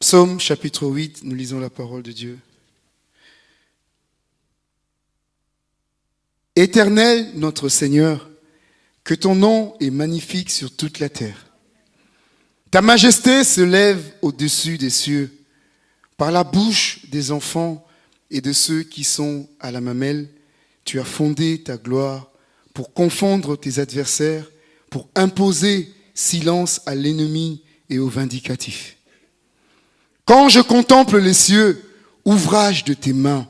Psaume chapitre 8, nous lisons la parole de Dieu. Éternel notre Seigneur, que ton nom est magnifique sur toute la terre. Ta majesté se lève au-dessus des cieux. Par la bouche des enfants et de ceux qui sont à la mamelle, tu as fondé ta gloire pour confondre tes adversaires, pour imposer silence à l'ennemi et au vindicatif. Quand je contemple les cieux, ouvrage de tes mains,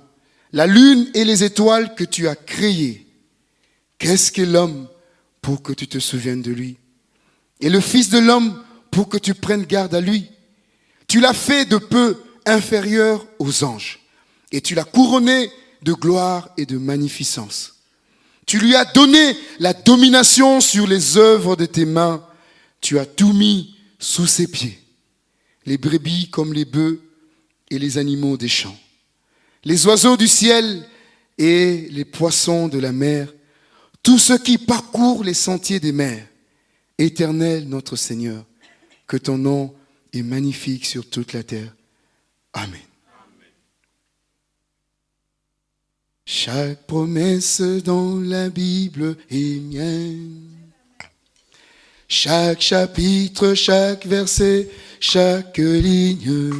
la lune et les étoiles que tu as créées, qu'est-ce que l'homme pour que tu te souviennes de lui? Et le Fils de l'homme pour que tu prennes garde à lui? Tu l'as fait de peu inférieur aux anges, et tu l'as couronné de gloire et de magnificence. Tu lui as donné la domination sur les œuvres de tes mains. Tu as tout mis sous ses pieds. Les brebis comme les bœufs et les animaux des champs. Les oiseaux du ciel et les poissons de la mer. Tous ceux qui parcourent les sentiers des mers. Éternel notre Seigneur, que ton nom est magnifique sur toute la terre. Amen. Chaque promesse dans la Bible est mienne. Chaque chapitre, chaque verset, chaque ligne.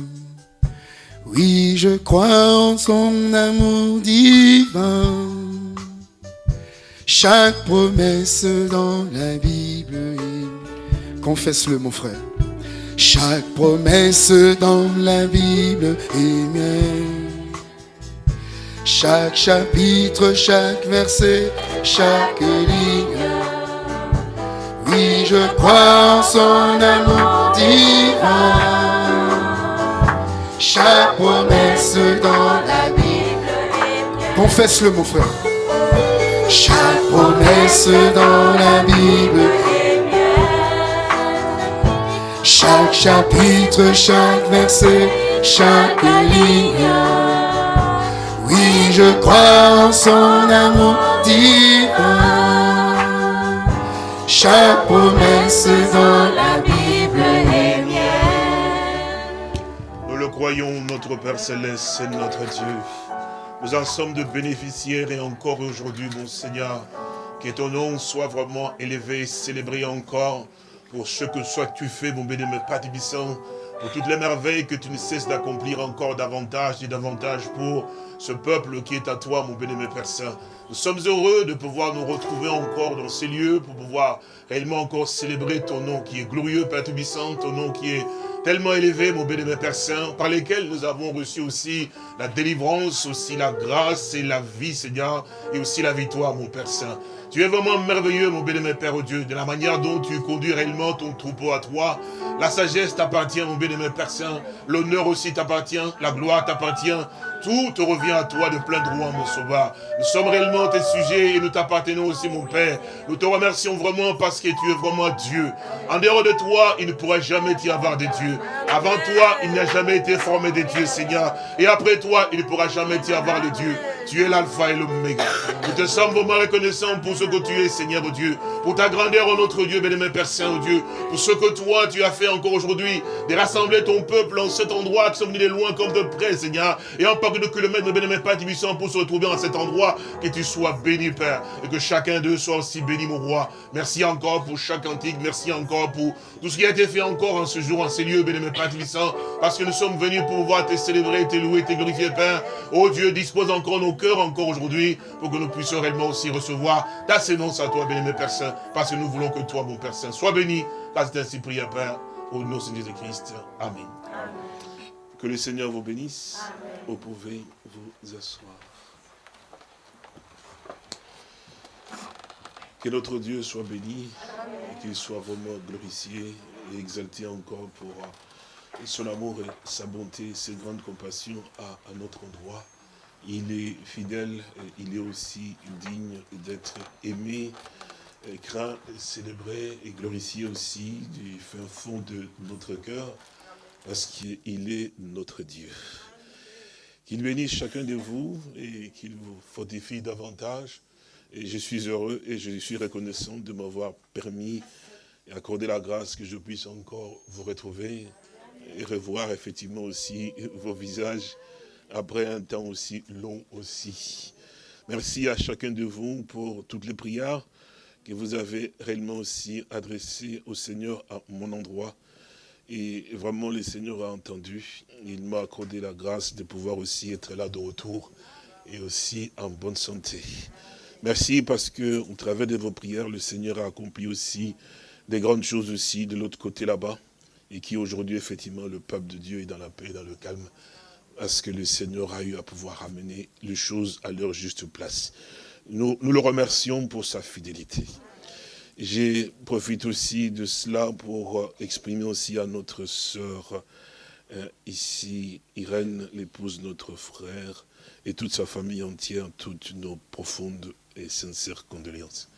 Oui, je crois en son amour divin. Chaque promesse dans la Bible. Confesse-le, mon frère. Chaque promesse dans la Bible est mienne. Chaque chapitre, chaque verset, chaque ligne. Oui, je crois en son amour divin. Chaque promesse dans la Bible. Confesse-le, mon frère. Chaque promesse dans la Bible. Chaque chapitre, chaque verset, chaque ligne oui, je crois en son amour divin. Chaque promesse dans la Bible est mienne. Nous le croyons, notre Père Céleste, c'est notre Dieu. Nous en sommes de bénéficiaires et encore aujourd'hui, mon Seigneur, que ton nom soit vraiment élevé, célébré encore pour ce que soit tu fais, mon béni, Père Tibissant, pour toutes les merveilles que tu ne cesses d'accomplir encore davantage et davantage pour ce peuple qui est à toi, mon béni, Père Saint. Nous sommes heureux de pouvoir nous retrouver encore dans ces lieux pour pouvoir réellement encore célébrer ton nom qui est glorieux, Père Tubissant, ton nom qui est tellement élevé, mon béni, Père Saint, par lesquels nous avons reçu aussi la délivrance, aussi la grâce et la vie, Seigneur, et aussi la victoire, mon Père Saint. Tu es vraiment merveilleux, mon bénémoine Père oh Dieu, de la manière dont tu conduis réellement ton troupeau à toi. La sagesse t'appartient, mon bénémoine Père Saint. L'honneur aussi t'appartient, la gloire t'appartient. Tout te revient à toi de plein droit, mon sauveur. Nous sommes réellement tes sujets et nous t'appartenons aussi, mon Père. Nous te remercions vraiment parce que tu es vraiment Dieu. En dehors de toi, il ne pourra jamais y avoir de Dieu. Avant toi, il n'y a jamais été formé de Dieu, Seigneur. Et après toi, il ne pourra jamais y avoir de Dieu. Tu es l'alpha et l'oméga. Nous te sommes vraiment reconnaissants pour ce que tu es, Seigneur Dieu. Pour ta grandeur, oh notre Dieu, bénémoine Père Saint, oh Dieu. Pour ce que toi, tu as fait encore aujourd'hui. De rassembler ton peuple en cet endroit qui sont venus de loin comme de près, Seigneur. Et en pas de kilomètres, bénémoine Père Tibissant, pour se retrouver en cet endroit. Que tu sois béni, Père. Et que chacun d'eux soit aussi béni, mon roi. Merci encore pour chaque antique. Merci encore pour tout ce qui a été fait encore en ce jour, en ces lieux, bénémoine Père Tibissant. Parce que nous sommes venus pour pouvoir te célébrer, te louer, te glorifier, Père. Oh Dieu, dispose encore nos cœur encore aujourd'hui pour que nous puissions réellement aussi recevoir ta sémence à toi, béni, Père Saint, parce que nous voulons que toi, mon Père Saint, sois béni, car c'est ainsi prié, Père, au nom de Jésus-Christ. Amen. Que le Seigneur vous bénisse. Vous pouvez vous asseoir. Que notre Dieu soit béni et qu'il soit vraiment glorifié et exalté encore pour son amour et sa bonté, ses grandes compassions à, à notre endroit. Il est fidèle, il est aussi digne d'être aimé, craint, célébré et glorifié aussi du fin fond de notre cœur, parce qu'il est notre Dieu. Qu'il bénisse chacun de vous et qu'il vous fortifie davantage. Et je suis heureux et je suis reconnaissant de m'avoir permis et accordé la grâce que je puisse encore vous retrouver et revoir effectivement aussi vos visages après un temps aussi long aussi. Merci à chacun de vous pour toutes les prières que vous avez réellement aussi adressées au Seigneur à mon endroit. Et vraiment, le Seigneur a entendu. Il m'a accordé la grâce de pouvoir aussi être là de retour et aussi en bonne santé. Merci parce que au travers de vos prières, le Seigneur a accompli aussi des grandes choses aussi de l'autre côté là-bas. Et qui aujourd'hui, effectivement, le peuple de Dieu est dans la paix, dans le calme. Parce que le Seigneur a eu à pouvoir ramener les choses à leur juste place. Nous, le remercions pour sa fidélité. J'ai profite aussi de cela pour exprimer aussi à notre sœur euh, ici, Irène, l'épouse de notre frère, et toute sa famille entière, toutes nos profondes et sincères condoléances.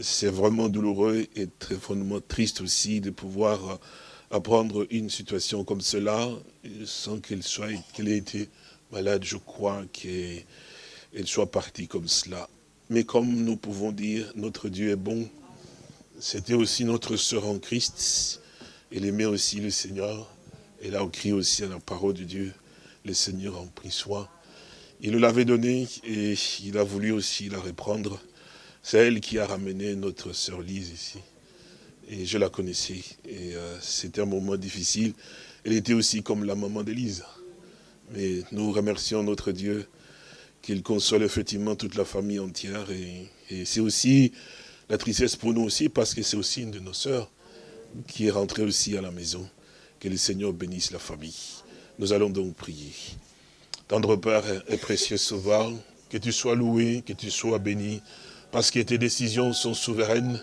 C'est vraiment douloureux et très fondamentalement triste aussi de pouvoir apprendre une situation comme cela, sans qu'elle soit, qu'elle ait été malade, je crois, qu'elle soit partie comme cela. Mais comme nous pouvons dire, notre Dieu est bon, c'était aussi notre sœur en Christ, elle aimait aussi le Seigneur, elle a écrit aussi à la parole de Dieu, le Seigneur en pris soin. Il nous l'avait donné et il a voulu aussi la reprendre. C'est elle qui a ramené notre sœur Lise ici. Et je la connaissais. Et euh, c'était un moment difficile. Elle était aussi comme la maman d'Élise. Mais nous remercions notre Dieu qu'il console effectivement toute la famille entière. Et, c'est aussi la tristesse pour nous aussi, parce que c'est aussi une de nos sœurs qui est rentrée aussi à la maison. Que le Seigneur bénisse la famille. Nous allons donc prier. Tendre Père et précieux Sauveur, que tu sois loué, que tu sois béni, parce que tes décisions sont souveraines.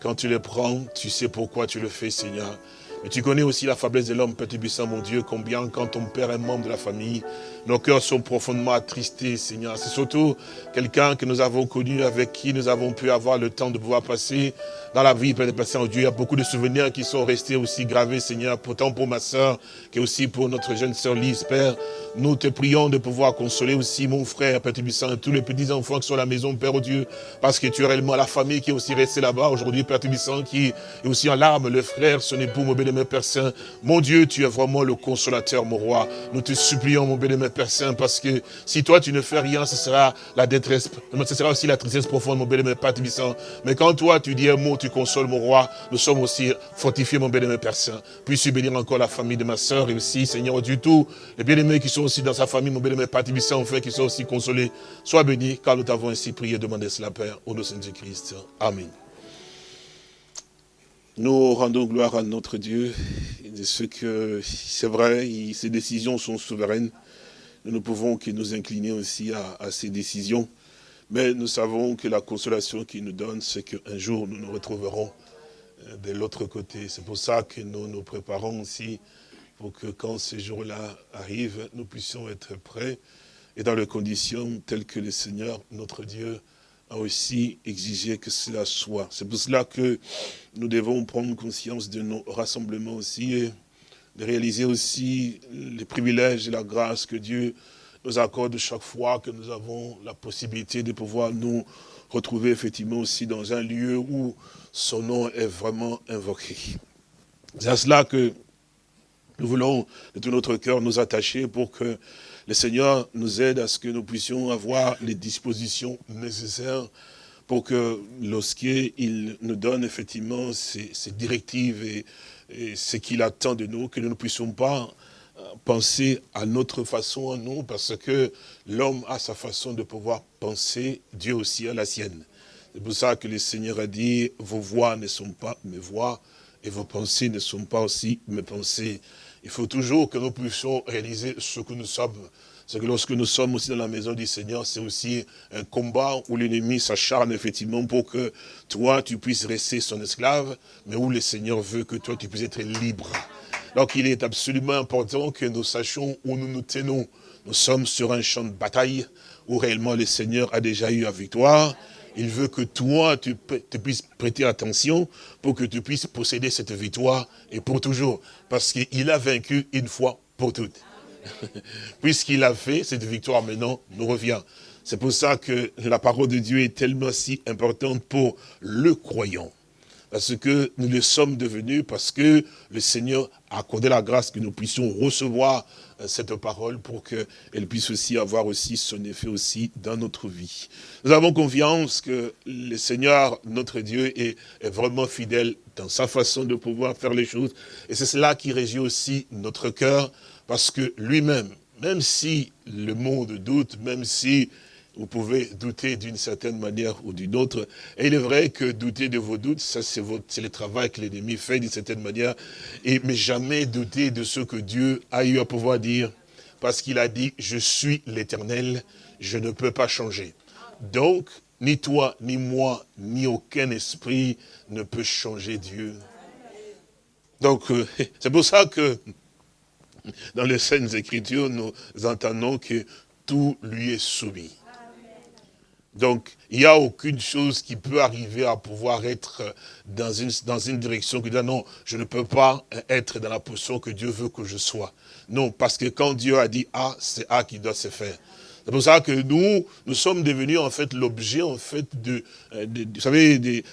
Quand tu les prends, tu sais pourquoi tu le fais, Seigneur. Mais tu connais aussi la faiblesse de l'homme, Petit Buisson, mon Dieu, combien quand ton père est membre de la famille, nos cœurs sont profondément attristés, Seigneur. C'est surtout quelqu'un que nous avons connu, avec qui nous avons pu avoir le temps de pouvoir passer dans la vie, Père de Dieu. Il y a beaucoup de souvenirs qui sont restés aussi gravés, Seigneur, pourtant pour ma soeur, qui aussi pour notre jeune sœur Lise, Père. Nous te prions de pouvoir consoler aussi mon frère, Père Tibissant, et tous les petits-enfants qui sont à la maison, Père oh Dieu, parce que tu es réellement la famille qui est aussi restée là-bas aujourd'hui, Père Tibissant, qui est aussi en larmes, le frère, son époux, mon bénémoine Père Saint. Mon Dieu, tu es vraiment le consolateur, mon roi. Nous te supplions, mon bénémoine Père parce que si toi tu ne fais rien, ce sera la détresse, ce sera aussi la tristesse profonde, mon Père Tibissant. Mais quand toi tu dis un mot, tu consoles, mon roi, nous sommes aussi fortifiés, mon bénémoine Père Saint. Puisses-tu bénir encore la famille de ma soeur et aussi, Seigneur, du tout, les bien-aimés qui sont aussi dans sa famille, mon bénémoine Père Tibissant, fait qu'ils sont aussi consolés. Sois béni, car nous t'avons ainsi prié demandé cela, Père, au nom de Saint-Christ. Amen. Nous rendons gloire à notre Dieu, de ce que c'est vrai, ses décisions sont souveraines. Nous ne pouvons que nous incliner aussi à, ces décisions. Mais nous savons que la consolation qu'il nous donne, c'est qu'un jour nous nous retrouverons euh, de l'autre côté. C'est pour ça que nous nous préparons aussi pour que quand ce jour-là arrive, nous puissions être prêts et dans les conditions telles que le Seigneur, notre Dieu, a aussi exigé que cela soit. C'est pour cela que nous devons prendre conscience de nos rassemblements aussi de réaliser aussi les privilèges et la grâce que Dieu nous accorde chaque fois que nous avons la possibilité de pouvoir nous retrouver effectivement aussi dans un lieu où son nom est vraiment invoqué. C'est à cela que nous voulons de tout notre cœur nous attacher pour que le Seigneur nous aide à ce que nous puissions avoir les dispositions nécessaires pour que lorsqu'il nous donne effectivement ses, directives et, ce qu'il attend de nous, que nous ne puissions pas euh, penser à notre façon à nous, parce que l'homme a sa façon de pouvoir penser, Dieu aussi a la sienne. C'est pour ça que le Seigneur a dit, vos voix ne sont pas mes voix, et vos pensées ne sont pas aussi mes pensées. Il faut toujours que nous puissions réaliser ce que nous sommes. C'est que lorsque nous sommes aussi dans la maison du Seigneur, c'est aussi un combat où l'ennemi s'acharne effectivement pour que toi, tu puisses rester son esclave, mais où le Seigneur veut que toi, tu puisses être libre. Donc il est absolument important que nous sachions où nous nous tenons. Nous sommes sur un champ de bataille où réellement le Seigneur a déjà eu la victoire il veut que toi, tu, puisses prêter attention pour que tu puisses posséder cette victoire et pour toujours. Parce qu'il a vaincu une fois pour toutes. Puisqu'il a fait, cette victoire maintenant nous revient. C'est pour ça que la parole de Dieu est tellement si importante pour le croyant. parce que nous le sommes devenus, parce que le Seigneur a accordé la grâce que nous puissions recevoir euh, cette parole pour qu'elle puisse aussi avoir aussi son effet aussi dans notre vie. Nous avons confiance que le Seigneur, notre Dieu, est, est vraiment fidèle dans sa façon de pouvoir faire les choses. Et c'est cela qui régit aussi notre cœur, parce que lui-même, même si le monde doute, même si vous pouvez douter d'une certaine manière ou d'une autre. Et il est vrai que douter de vos doutes, ça c'est le travail que l'ennemi fait d'une certaine manière. Et, mais jamais douter de ce que Dieu a eu à pouvoir dire. Parce qu'il a dit, je suis l'éternel, je ne peux pas changer. Donc, ni toi, ni moi, ni aucun esprit ne peut changer Dieu. Donc, euh, c'est pour ça que dans les scènes Écritures, nous entendons que tout lui est soumis. Donc, il n'y a aucune chose qui peut arriver à pouvoir être dans une, dans une direction dit non, je ne peux pas être dans la position que Dieu veut que je sois. Non, parce que quand Dieu a dit A, c'est A qui doit se faire. C'est pour ça que nous, nous sommes devenus en fait l'objet en fait de, vous savez,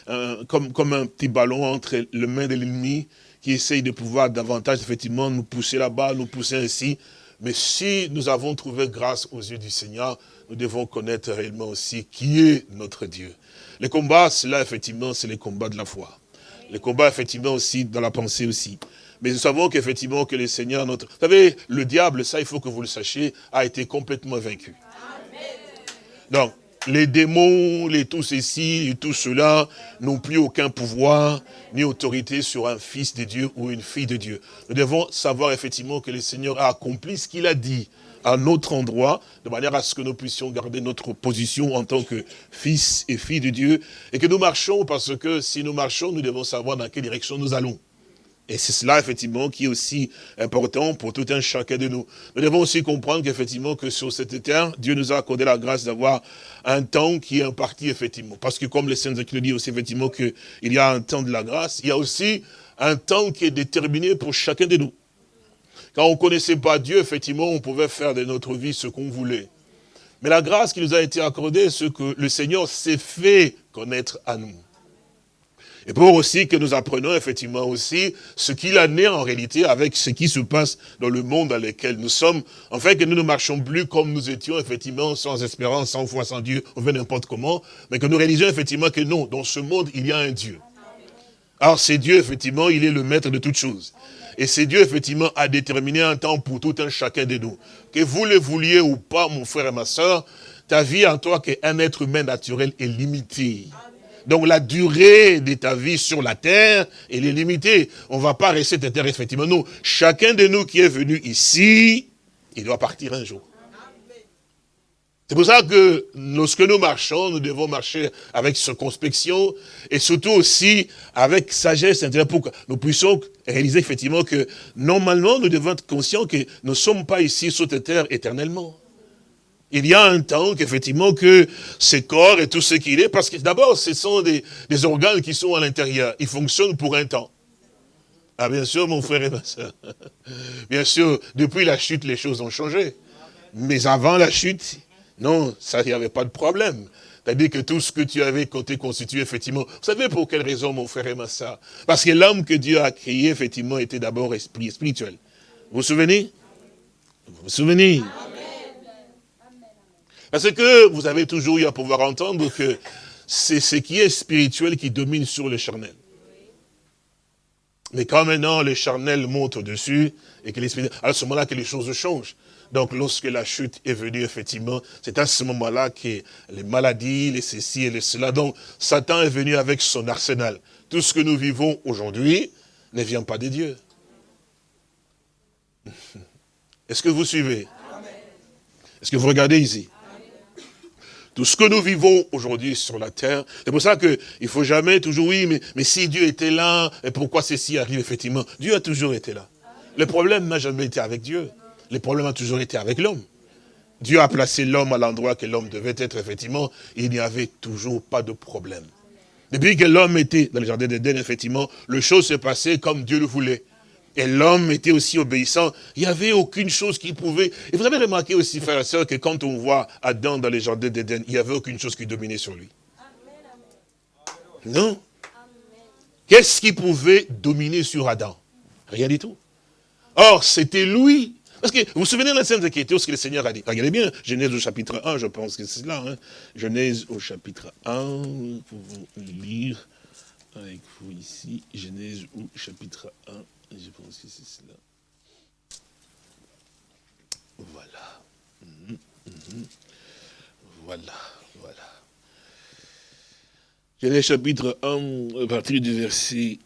comme un petit ballon entre les mains de l'ennemi qui essaye de pouvoir davantage effectivement nous pousser là-bas, nous pousser ainsi. Mais si nous avons trouvé grâce aux yeux du Seigneur, nous devons connaître réellement aussi qui est notre Dieu. Les combats, cela effectivement, c'est les combats de la foi. Les combats effectivement aussi dans la pensée aussi. Mais nous savons qu'effectivement que le Seigneur, notre... Vous savez, le diable, ça il faut que vous le sachiez, a été complètement vaincu. Donc, les démons, les tout ceci et tout cela n'ont plus aucun pouvoir ni autorité sur un fils de Dieu ou une fille de Dieu. Nous devons savoir effectivement que le Seigneur a accompli ce qu'il a dit à notre endroit, de manière à ce que nous puissions garder notre position en tant que fils et filles de Dieu, et que nous marchons, parce que si nous marchons, nous devons savoir dans quelle direction nous allons. Et c'est cela, effectivement, qui est aussi important pour tout un chacun de nous. Nous devons aussi comprendre qu'effectivement, que sur cette terre, Dieu nous a accordé la grâce d'avoir un temps qui est imparti, effectivement. Parce que comme le dit aussi, effectivement, qu'il y a un temps de la grâce, il y a aussi un temps qui est déterminé pour chacun de nous. Quand on ne connaissait pas Dieu, effectivement, on pouvait faire de notre vie ce qu'on voulait. Mais la grâce qui nous a été accordée, c'est que le Seigneur s'est fait connaître à nous. Et pour aussi que nous apprenions effectivement aussi ce qu'il a né en réalité avec ce qui se passe dans le monde dans lequel nous sommes, en fait que nous ne marchons plus comme nous étions effectivement sans espérance, sans foi, sans Dieu, on veut n'importe comment, mais que nous réalisions effectivement que non, dans ce monde il y a un Dieu. Alors c'est Dieu effectivement, il est le maître de toutes choses. Et c'est Dieu, effectivement, a déterminé un temps pour tout un chacun de nous. Que vous le vouliez ou pas, mon frère et ma soeur, ta vie en toi, qu'un être humain naturel, est limitée. Donc la durée de ta vie sur la terre, elle est limitée. On ne va pas rester cette terre, effectivement. Chacun de nous qui est venu ici, il doit partir un jour. C'est pour ça que lorsque nous marchons, nous devons marcher avec circonspection et surtout aussi avec sagesse, pour que nous puissions réaliser effectivement que normalement nous devons être conscients que nous ne sommes pas ici sur cette terre éternellement. Il y a un temps qu'effectivement que ces corps et tout ce qu'il est, parce que d'abord ce sont des, organes qui sont à l'intérieur, ils fonctionnent pour un temps. Ah bien sûr mon frère et ma soeur, bien sûr depuis la chute les choses ont changé, mais avant la chute, non, ça, n'y avait pas de problème. C'est-à-dire que tout ce que tu avais côté constitué, effectivement, vous savez pour quelle raison, mon frère et ma soeur? Parce que l'homme que Dieu a créé, effectivement, était d'abord esprit spirituel. Vous vous souvenez? Vous vous souvenez? Parce que vous avez toujours eu à pouvoir entendre que c'est ce qui est spirituel qui domine sur le charnel. Mais quand maintenant le charnel monte au-dessus, et que l'esprit, à ce moment-là que les choses changent. Donc lorsque la chute est venue, effectivement, c'est à ce moment-là que les maladies, les ceci et les cela. Donc Satan est venu avec son arsenal. Tout ce que nous vivons aujourd'hui ne vient pas de Dieu. Est-ce que vous suivez? Est-ce que vous regardez ici? Tout ce que nous vivons aujourd'hui sur la terre, c'est pour ça qu'il ne faut jamais toujours, oui, mais, si Dieu était là, et pourquoi ceci arrive effectivement? Dieu a toujours été là. Le problème n'a jamais été avec Dieu. Le problème a toujours été avec l'homme. Dieu a placé l'homme à l'endroit que l'homme devait être, effectivement, il n'y avait toujours pas de problème. Depuis que l'homme était dans le jardin d'Éden, effectivement, le chose se passait comme Dieu le voulait. Et l'homme était aussi obéissant. Il n'y avait aucune chose qui pouvait... Et vous avez remarqué aussi, frère et soeur, que quand on voit Adam dans le jardin d'Éden, il n'y avait aucune chose qui dominait sur lui. Non. Qu'est-ce qui pouvait dominer sur Adam? Rien du tout. Or, c'était lui. Parce que vous vous souvenez de la scène Écritures, ce que le Seigneur a dit? Regardez bien, Genèse au chapitre 1, je pense que c'est là. Hein. Genèse au chapitre 1, pour vous lire avec vous ici. Genèse au chapitre 1, je pense que c'est cela. Voilà. Mhm, mhm. Voilà, voilà. Genèse chapitre 1, à partir du verset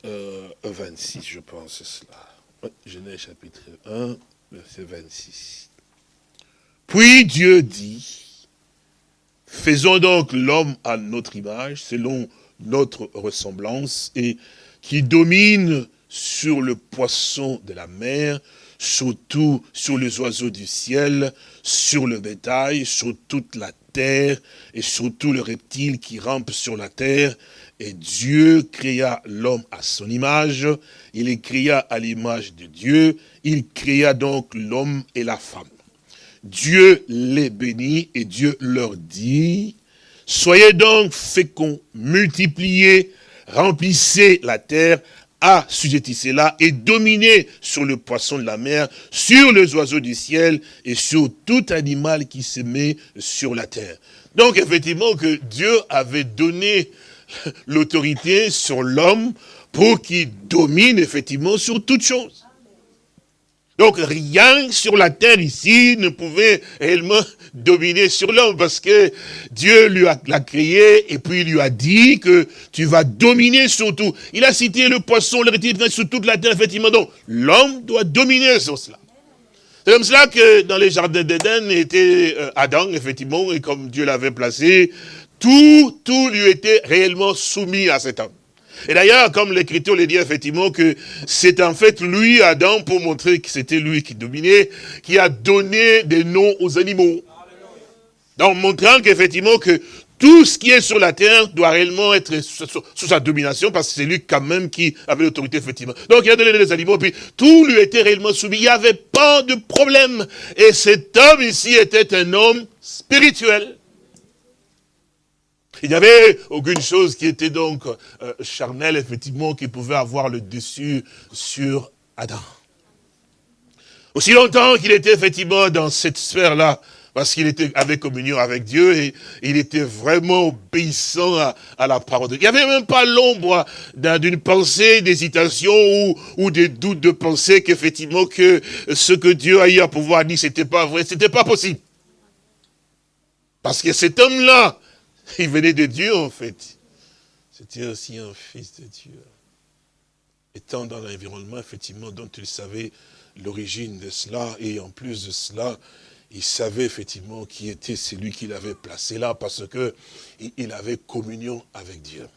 26, euh, je pense, cela. Genèse chapitre 1, verset 26. Puis Dieu dit, faisons donc l'homme à notre image, selon notre ressemblance, et qui domine sur le poisson de la mer, surtout sur les oiseaux du ciel, sur le bétail, sur toute la terre et sur tout le reptile qui rampe sur la terre. Et Dieu créa l'homme à son image, il créa à l'image de Dieu, il créa donc l'homme et la femme. Dieu les bénit et Dieu leur dit, soyez donc féconds, multipliez, remplissez la terre, assujettissez là et dominez sur le poisson de la mer, sur les oiseaux du ciel et sur tout animal qui se met sur la terre. Donc effectivement que Dieu avait donné l'autorité sur l'homme pour qu'il domine effectivement sur toute chose. Donc rien sur la terre ici ne pouvait réellement dominer sur l'homme parce que Dieu lui a créé et puis il lui a dit que tu vas dominer sur tout. Il a cité le poisson, le reptile sur toute la terre, effectivement. Donc l'homme doit dominer sur cela. C'est comme cela que dans les jardins d'Éden était euh, Adam, effectivement, et comme Dieu l'avait placé, tout, tout lui était réellement soumis à cet homme. Et d'ailleurs, comme l'Écriture le dit effectivement que c'est en fait lui, Adam, pour montrer que c'était lui qui dominait, qui a donné des noms aux animaux. Donc, montrant qu'effectivement que tout ce qui est sur la terre doit réellement être sous, sa domination, parce que c'est lui quand même qui avait l'autorité, effectivement. Donc il a donné les animaux, puis tout lui était réellement soumis. Il n'y avait pas de problème. Et cet homme ici était un homme spirituel. Il n'y avait aucune chose qui était donc euh, charnelle, effectivement, qui pouvait avoir le dessus sur Adam. Aussi longtemps qu'il était effectivement dans cette sphère-là, parce qu'il avec communion avec Dieu et il était vraiment obéissant à, la parole de Dieu. Il n'y avait même pas l'ombre d'une pensée, d'hésitation ou, ou des doutes de pensée qu'effectivement que ce que Dieu a eu à pouvoir dire, c'était pas vrai, c'était pas possible. Parce que cet homme-là, il venait de Dieu, en fait. C'était aussi un fils de Dieu. Étant dans l'environnement, effectivement, dont il savait l'origine de cela, et en plus de cela, il savait effectivement qui était celui qu'il avait placé là, parce que il avait communion avec Dieu.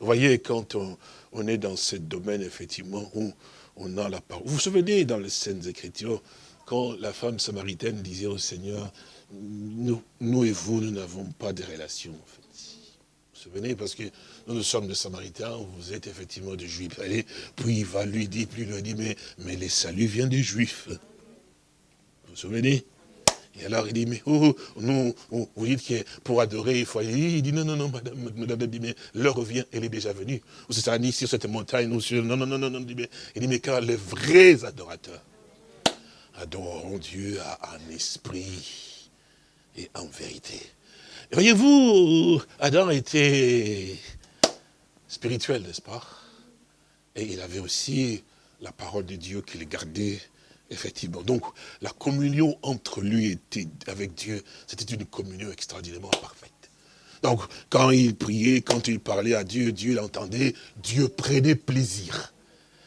Vous voyez, quand on, est dans ce domaine, effectivement, où on a la parole. Vous vous souvenez, dans les scènes Écritures, quand la femme samaritaine disait au Seigneur, nous, et vous, nous n'avons pas de relation, en fait. Vous vous souvenez, parce que nous, sommes des Samaritains, vous êtes effectivement des Juifs. Allez, puis il va lui dire, puis il lui dit, mais, mais les saluts viennent des Juifs. Vous vous souvenez? Et alors il dit, mais oh, oh nous, oh, vous dites que pour adorer, il faut aller. Il dit, non, non, non, madame, madame, mais l'heure revient, elle est déjà venue. Ou c'est ça, ni sur cette montagne. Non, non, non, non, non. Il dit, mais, quand les vrais adorateurs adoreront Dieu en esprit et en vérité. Voyez-vous, Adam était spirituel, n'est-ce pas? Et il avait aussi la parole de Dieu qu'il gardait, effectivement. Donc, la communion entre lui et avec Dieu, c'était une communion extraordinairement parfaite. Donc, quand il priait, quand il parlait à Dieu, Dieu l'entendait, Dieu prenait plaisir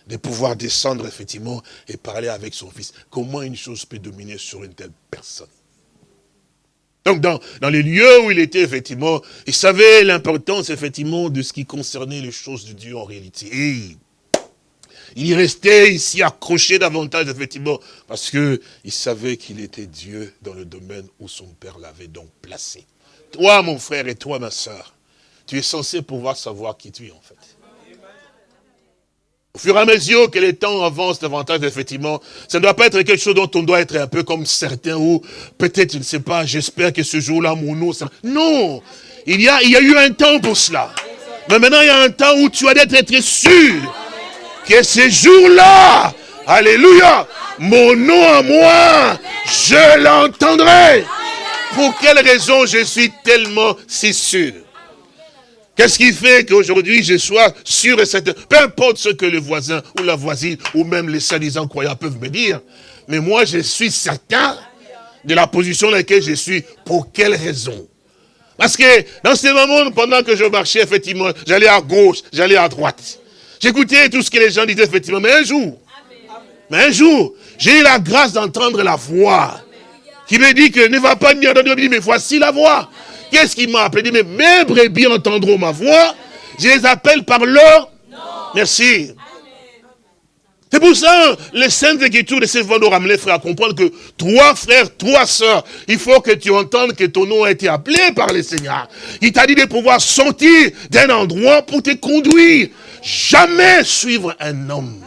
de pouvoir descendre, effectivement, et parler avec son fils. Comment une chose peut dominer sur une telle personne? Donc dans, les lieux où il était, effectivement, il savait l'importance, effectivement, de ce qui concernait les choses de Dieu en réalité. Il y restait ici accroché davantage, effectivement, parce que il savait qu'il était Dieu dans le domaine où son Père l'avait donc placé. Toi, mon frère, et toi, ma soeur, tu es censé pouvoir savoir qui tu es, en fait. Au fur et à mesure que les temps avancent davantage, effectivement, ça ne doit pas être quelque chose dont on doit être un peu comme certains, ou peut-être, je ne sais pas, j'espère que ce jour-là, mon nom... Ça... Non Il y, a, il y a eu un temps pour cela. Mais maintenant, il y a un temps où tu as d'être être sûr que ces jours-là, Alléluia, mon nom à moi, je l'entendrai. Pour quelle raison je suis tellement si sûr? Qu'est-ce qui fait qu'aujourd'hui je sois sûr et certain? Peu importe ce que le voisin ou la voisine ou même les soi-disant croyants peuvent me dire. Mais moi je suis certain de la position dans laquelle je suis. Pour quelle raison? Parce que dans ces moments, pendant que je marchais, effectivement, j'allais à gauche, j'allais à droite. J'écoutais tout ce que les gens disaient, effectivement. Mais un jour, mais un jour, j'ai eu la grâce d'entendre la voix qui me dit que ne va pas ni entendre, mais voici la voix. Qu'est-ce qui m'a appelé? Il dit, mais mes brebis entendront ma voix, je les appelle par leur... Merci. C'est pour ça, les saintes écritures de ces vents nous ramener, frères, à comprendre que toi, frères, toi, sœurs, il faut que tu entendes que ton nom a été appelé par le Seigneur. Il t'a dit de pouvoir sortir d'un endroit pour te conduire. Jamais suivre un homme.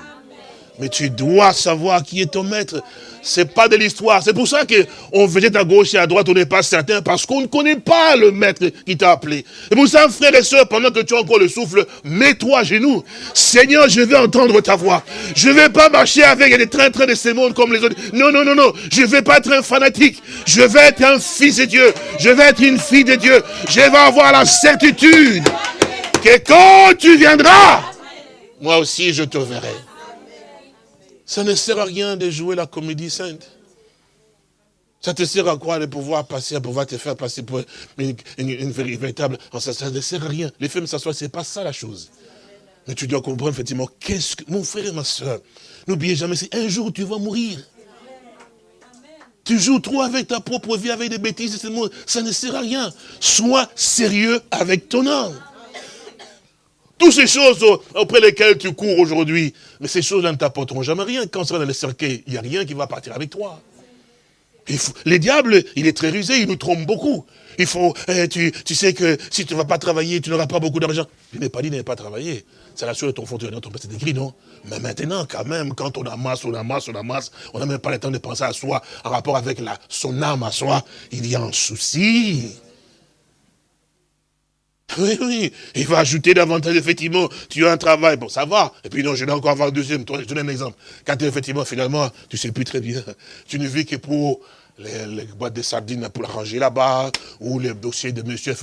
Mais tu dois savoir qui est ton maître. C'est pas de l'histoire. C'est pour ça qu'on faisait à gauche et à droite, on n'est pas certain, parce qu'on ne connaît pas le maître qui t'a appelé. C'est pour ça, frères et sœurs, pendant que tu as encore le souffle, mets-toi à genoux. Seigneur, je vais entendre ta voix. Je ne vais pas marcher avec des trains-trains de ces mondes comme les autres. Non, non, non, non. Je ne vais pas être un fanatique. Je vais être un fils de Dieu. Je vais être une fille de Dieu. Je vais avoir la certitude que quand tu viendras, moi aussi je te verrai. Ça ne sert à rien de jouer la comédie sainte. Ça te sert à quoi de pouvoir passer, à pouvoir te faire passer pour une, véritable... Ça, ne sert à rien. Les femmes s'assoient, ce n'est pas ça la chose. Mais tu dois comprendre effectivement, qu'est-ce que... Mon frère et ma soeur, n'oubliez jamais, c'est un jour tu vas mourir. Tu joues trop avec ta propre vie, avec des bêtises, ça ne sert à rien. Sois sérieux avec ton âme. Toutes ces choses auprès desquelles tu cours aujourd'hui, mais ces choses-là ne t'apporteront jamais rien. Quand tu seras dans le cercueil, il n'y a rien qui va partir avec toi. les diables, il est très rusé, il nous trompe beaucoup. Il faut, eh, tu, sais que si tu ne vas pas travailler, tu n'auras pas beaucoup d'argent. Il n'est pas dit de pas travailler. C'est la chose de ton fond, ton c'est écrit, non Mais maintenant, quand même, quand on amasse, on amasse, on amasse, on n'a même pas le temps de penser à soi, en rapport avec la, son âme à soi, il y a un souci. Oui, oui, il va ajouter davantage, effectivement, tu as un travail, bon, ça va. Et puis non, je vais encore avoir un deuxième, je te donne un exemple. Quand effectivement, finalement, tu sais plus très bien, tu ne vis que pour les, boîtes de sardines pour ranger là-bas, ou les dossiers de monsieur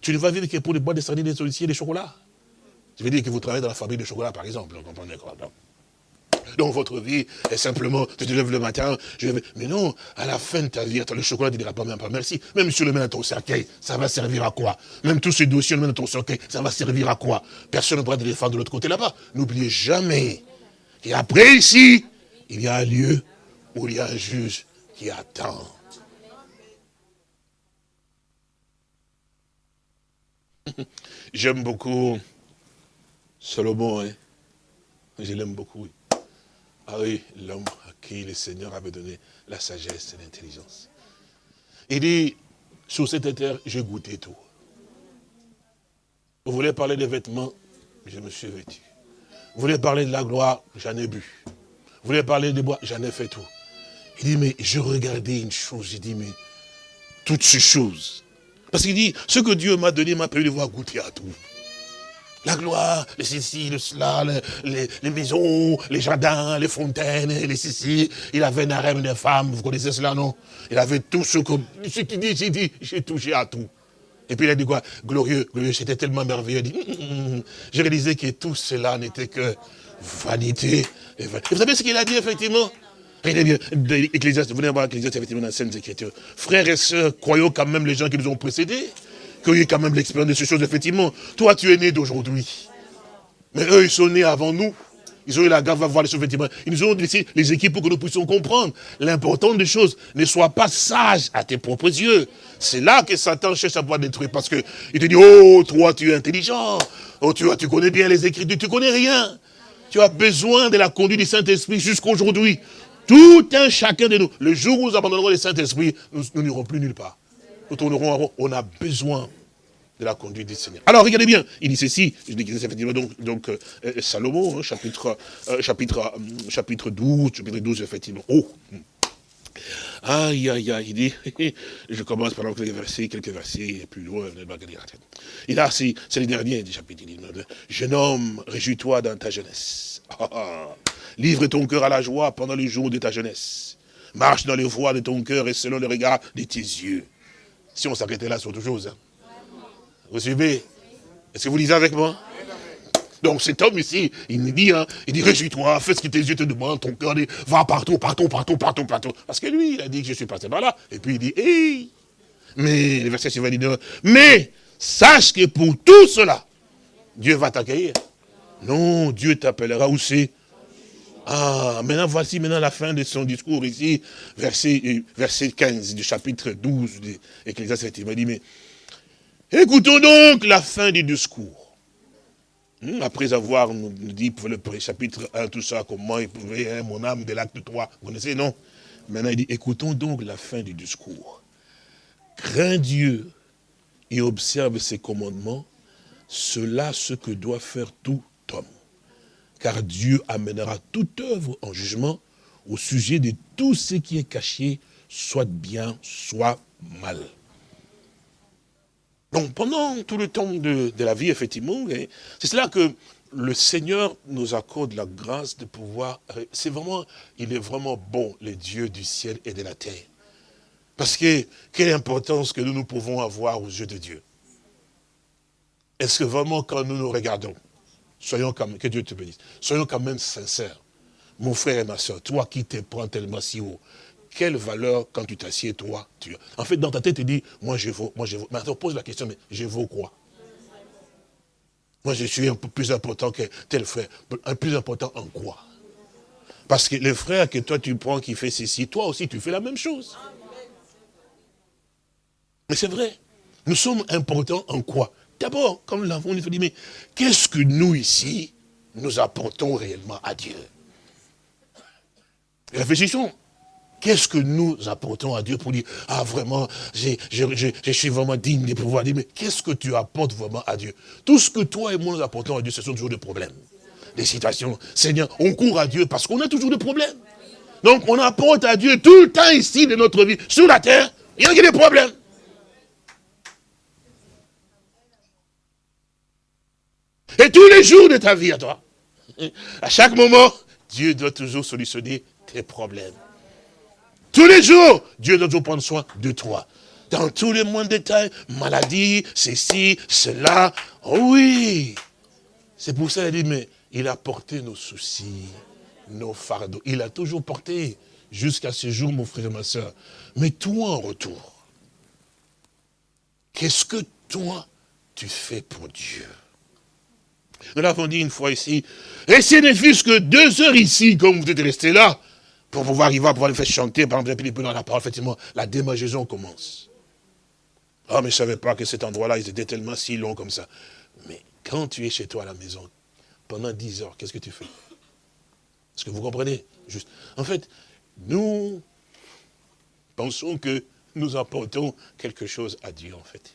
Tu ne vas vivre que pour les boîtes de sardines, des dossiers, des chocolats. Je veux dire que vous travaillez dans la fabrique de chocolat, par exemple, vous comprenez quoi donc votre vie est simplement, tu te lèves le matin, je vais... Mais non, à la fin de ta vie, le chocolat ne dira pas même pas merci. Même si tu le mets dans ton cercueil, ça va servir à quoi? Même tous ces dossiers, le mets dans ton cercueil, ça va servir à quoi? Personne ne pourra te défendre de l'autre côté là-bas. N'oubliez jamais qu'après ici, il y a un lieu où il y a un juge qui attend. J'aime beaucoup Salomon, hein. Je l'aime beaucoup. Ah oui, l'homme à qui le Seigneur avait donné la sagesse et l'intelligence. Il dit, sur cette terre, j'ai goûté tout. Vous voulez parler des vêtements? Je me suis vêtu. Vous voulez parler de la gloire? J'en ai bu. Vous voulez parler des bois? J'en ai fait tout. Il dit, mais je regardais une chose, j'ai dit, mais toutes ces choses. Parce qu'il dit, ce que Dieu m'a donné m'a permis de voir goûter à tout. La gloire, les ceci, le cela, les, maisons, les jardins, les fontaines, les ceci. Il avait un harem de femmes, vous connaissez cela, non? Il avait tout ce que... Ce qu'il dit, j'ai dit, j'ai touché à tout. Et puis il a dit quoi? Glorieux, glorieux, c'était tellement merveilleux. Il dit, je réalisais que tout cela n'était que vanité. Et vous savez ce qu'il a dit, effectivement? Regardez bien, venez voir l'Ecclésiaste, effectivement, dans la scène Écritures. Frères et sœurs, croyons quand même les gens qui nous ont précédés qu'il y ait quand même l'expérience de ces choses, effectivement. Toi, tu es né d'aujourd'hui. Mais eux, ils sont nés avant nous. Ils ont eu la grâce de voir les choses, effectivement. Ils nous ont laissé les équipes pour que nous puissions comprendre. L'important des choses, ne sois pas sage à tes propres yeux. C'est là que Satan cherche à pouvoir détruire. Parce qu'il te dit, oh, toi, tu es intelligent. Oh, tu, tu connais bien les Écritures. Tu connais rien. Tu as besoin de la conduite du Saint-Esprit jusqu'aujourd'hui. Tout un chacun de nous. Le jour où nous abandonnerons le Saint-Esprit, nous n'irons plus nulle part. Nous tournerons On a besoin de la conduite du Seigneur. Alors, regardez bien, il dit ceci, je dis effectivement donc, euh, euh, Salomon, hein, chapitre, euh, chapitre, chapitre 12, chapitre 12, effectivement. Oh Aïe, aïe, aïe, il dit, je commence par quelques versets, quelques versets, plus loin, il là, c'est le dernier du chapitre, il dit, jeune homme, réjouis-toi dans ta jeunesse. Ah, ah. livre ton cœur à la joie pendant les jours de ta jeunesse. Marche dans les voies de ton cœur et selon le regard de tes yeux. Si on s'arrêtait là, c'est autre chose. Hein. Vous suivez? Est-ce que vous lisez avec moi? Donc cet homme ici, il me dit, hein, il dit, réjouis-toi, fais ce que tes yeux te demandent, ton cœur dit, va partout, partout, partout, partout, partout. Parce que lui, il a dit que je suis passé par là. Et puis il dit, hé Mais, le verset suivant dit, mais, sache que pour tout cela, Dieu va t'accueillir. Non, Dieu t'appellera c'est ah, maintenant voici maintenant la fin de son discours ici, verset, verset 15 du chapitre 12 de Ecclésiastes. Il m'a dit, mais écoutons donc la fin du discours. Hmm, après avoir nous dit pour le chapitre 1, tout ça, comment pouvait, hein, mon âme de l'acte 3, vous connaissez, non? Maintenant il dit, écoutons donc la fin du discours. Crains Dieu et observe ses commandements, cela ce que doit faire tout car Dieu amènera toute œuvre en jugement au sujet de tout ce qui est caché, soit bien, soit mal. Donc pendant tout le temps de, la vie, effectivement, c'est cela que le Seigneur nous accorde la grâce de pouvoir, c'est vraiment, il est vraiment bon, le Dieu du ciel et de la terre. Parce que, quelle importance que nous, nous pouvons avoir aux yeux de Dieu. Est-ce que vraiment quand nous nous regardons, Soyons quand même, que Dieu te bénisse. Soyons quand même sincères. Mon frère et ma soeur, toi qui te prends tellement si haut, quelle valeur quand tu t'assieds, toi tu... En fait, dans ta tête, tu dis, moi je vaux, moi je vaux. Mais on pose la question, mais je vaux quoi? Moi je suis un peu plus important que tel frère. Un plus important en quoi? Parce que le frère que toi tu prends qui fait ceci, toi aussi tu fais la même chose. Mais c'est vrai. Nous sommes importants en quoi? D'abord, comme l'avons dit, mais qu'est-ce que nous ici, nous apportons réellement à Dieu? Réfléchissons. Qu'est-ce que nous apportons à Dieu pour dire, ah vraiment, je, suis vraiment digne de pouvoir dire, mais qu'est-ce que tu apportes vraiment à Dieu? Tout ce que toi et moi nous apportons à Dieu, ce sont toujours des problèmes, des situations. Seigneur, on court à Dieu parce qu'on a toujours des problèmes. Donc on apporte à Dieu tout le temps ici de notre vie, sur la terre, il y a des problèmes. Et tous les jours de ta vie à toi, à chaque moment, Dieu doit toujours solutionner tes problèmes. Tous les jours, Dieu doit toujours prendre soin de toi. Dans tous les moindres détails, maladie, ceci, cela. Oh oui. C'est pour ça qu'il dit, mais il a porté nos soucis, nos fardeaux. Il a toujours porté jusqu'à ce jour, mon frère et ma soeur. Mais toi, en retour, qu'est-ce que toi, tu fais pour Dieu? Nous l'avons dit une fois ici. Et ce n'est plus que deux heures ici, comme vous êtes resté là, pour pouvoir arriver à pouvoir les faire chanter, par exemple, dans la parole, effectivement, la démangeaison commence. Ah, mais je ne savais pas que cet endroit-là, ils étaient tellement si longs comme ça. Mais quand tu es chez toi à la maison, pendant dix heures, qu'est-ce que tu fais? Est-ce que vous comprenez? Juste. En fait, nous pensons que nous apportons quelque chose à Dieu, en fait.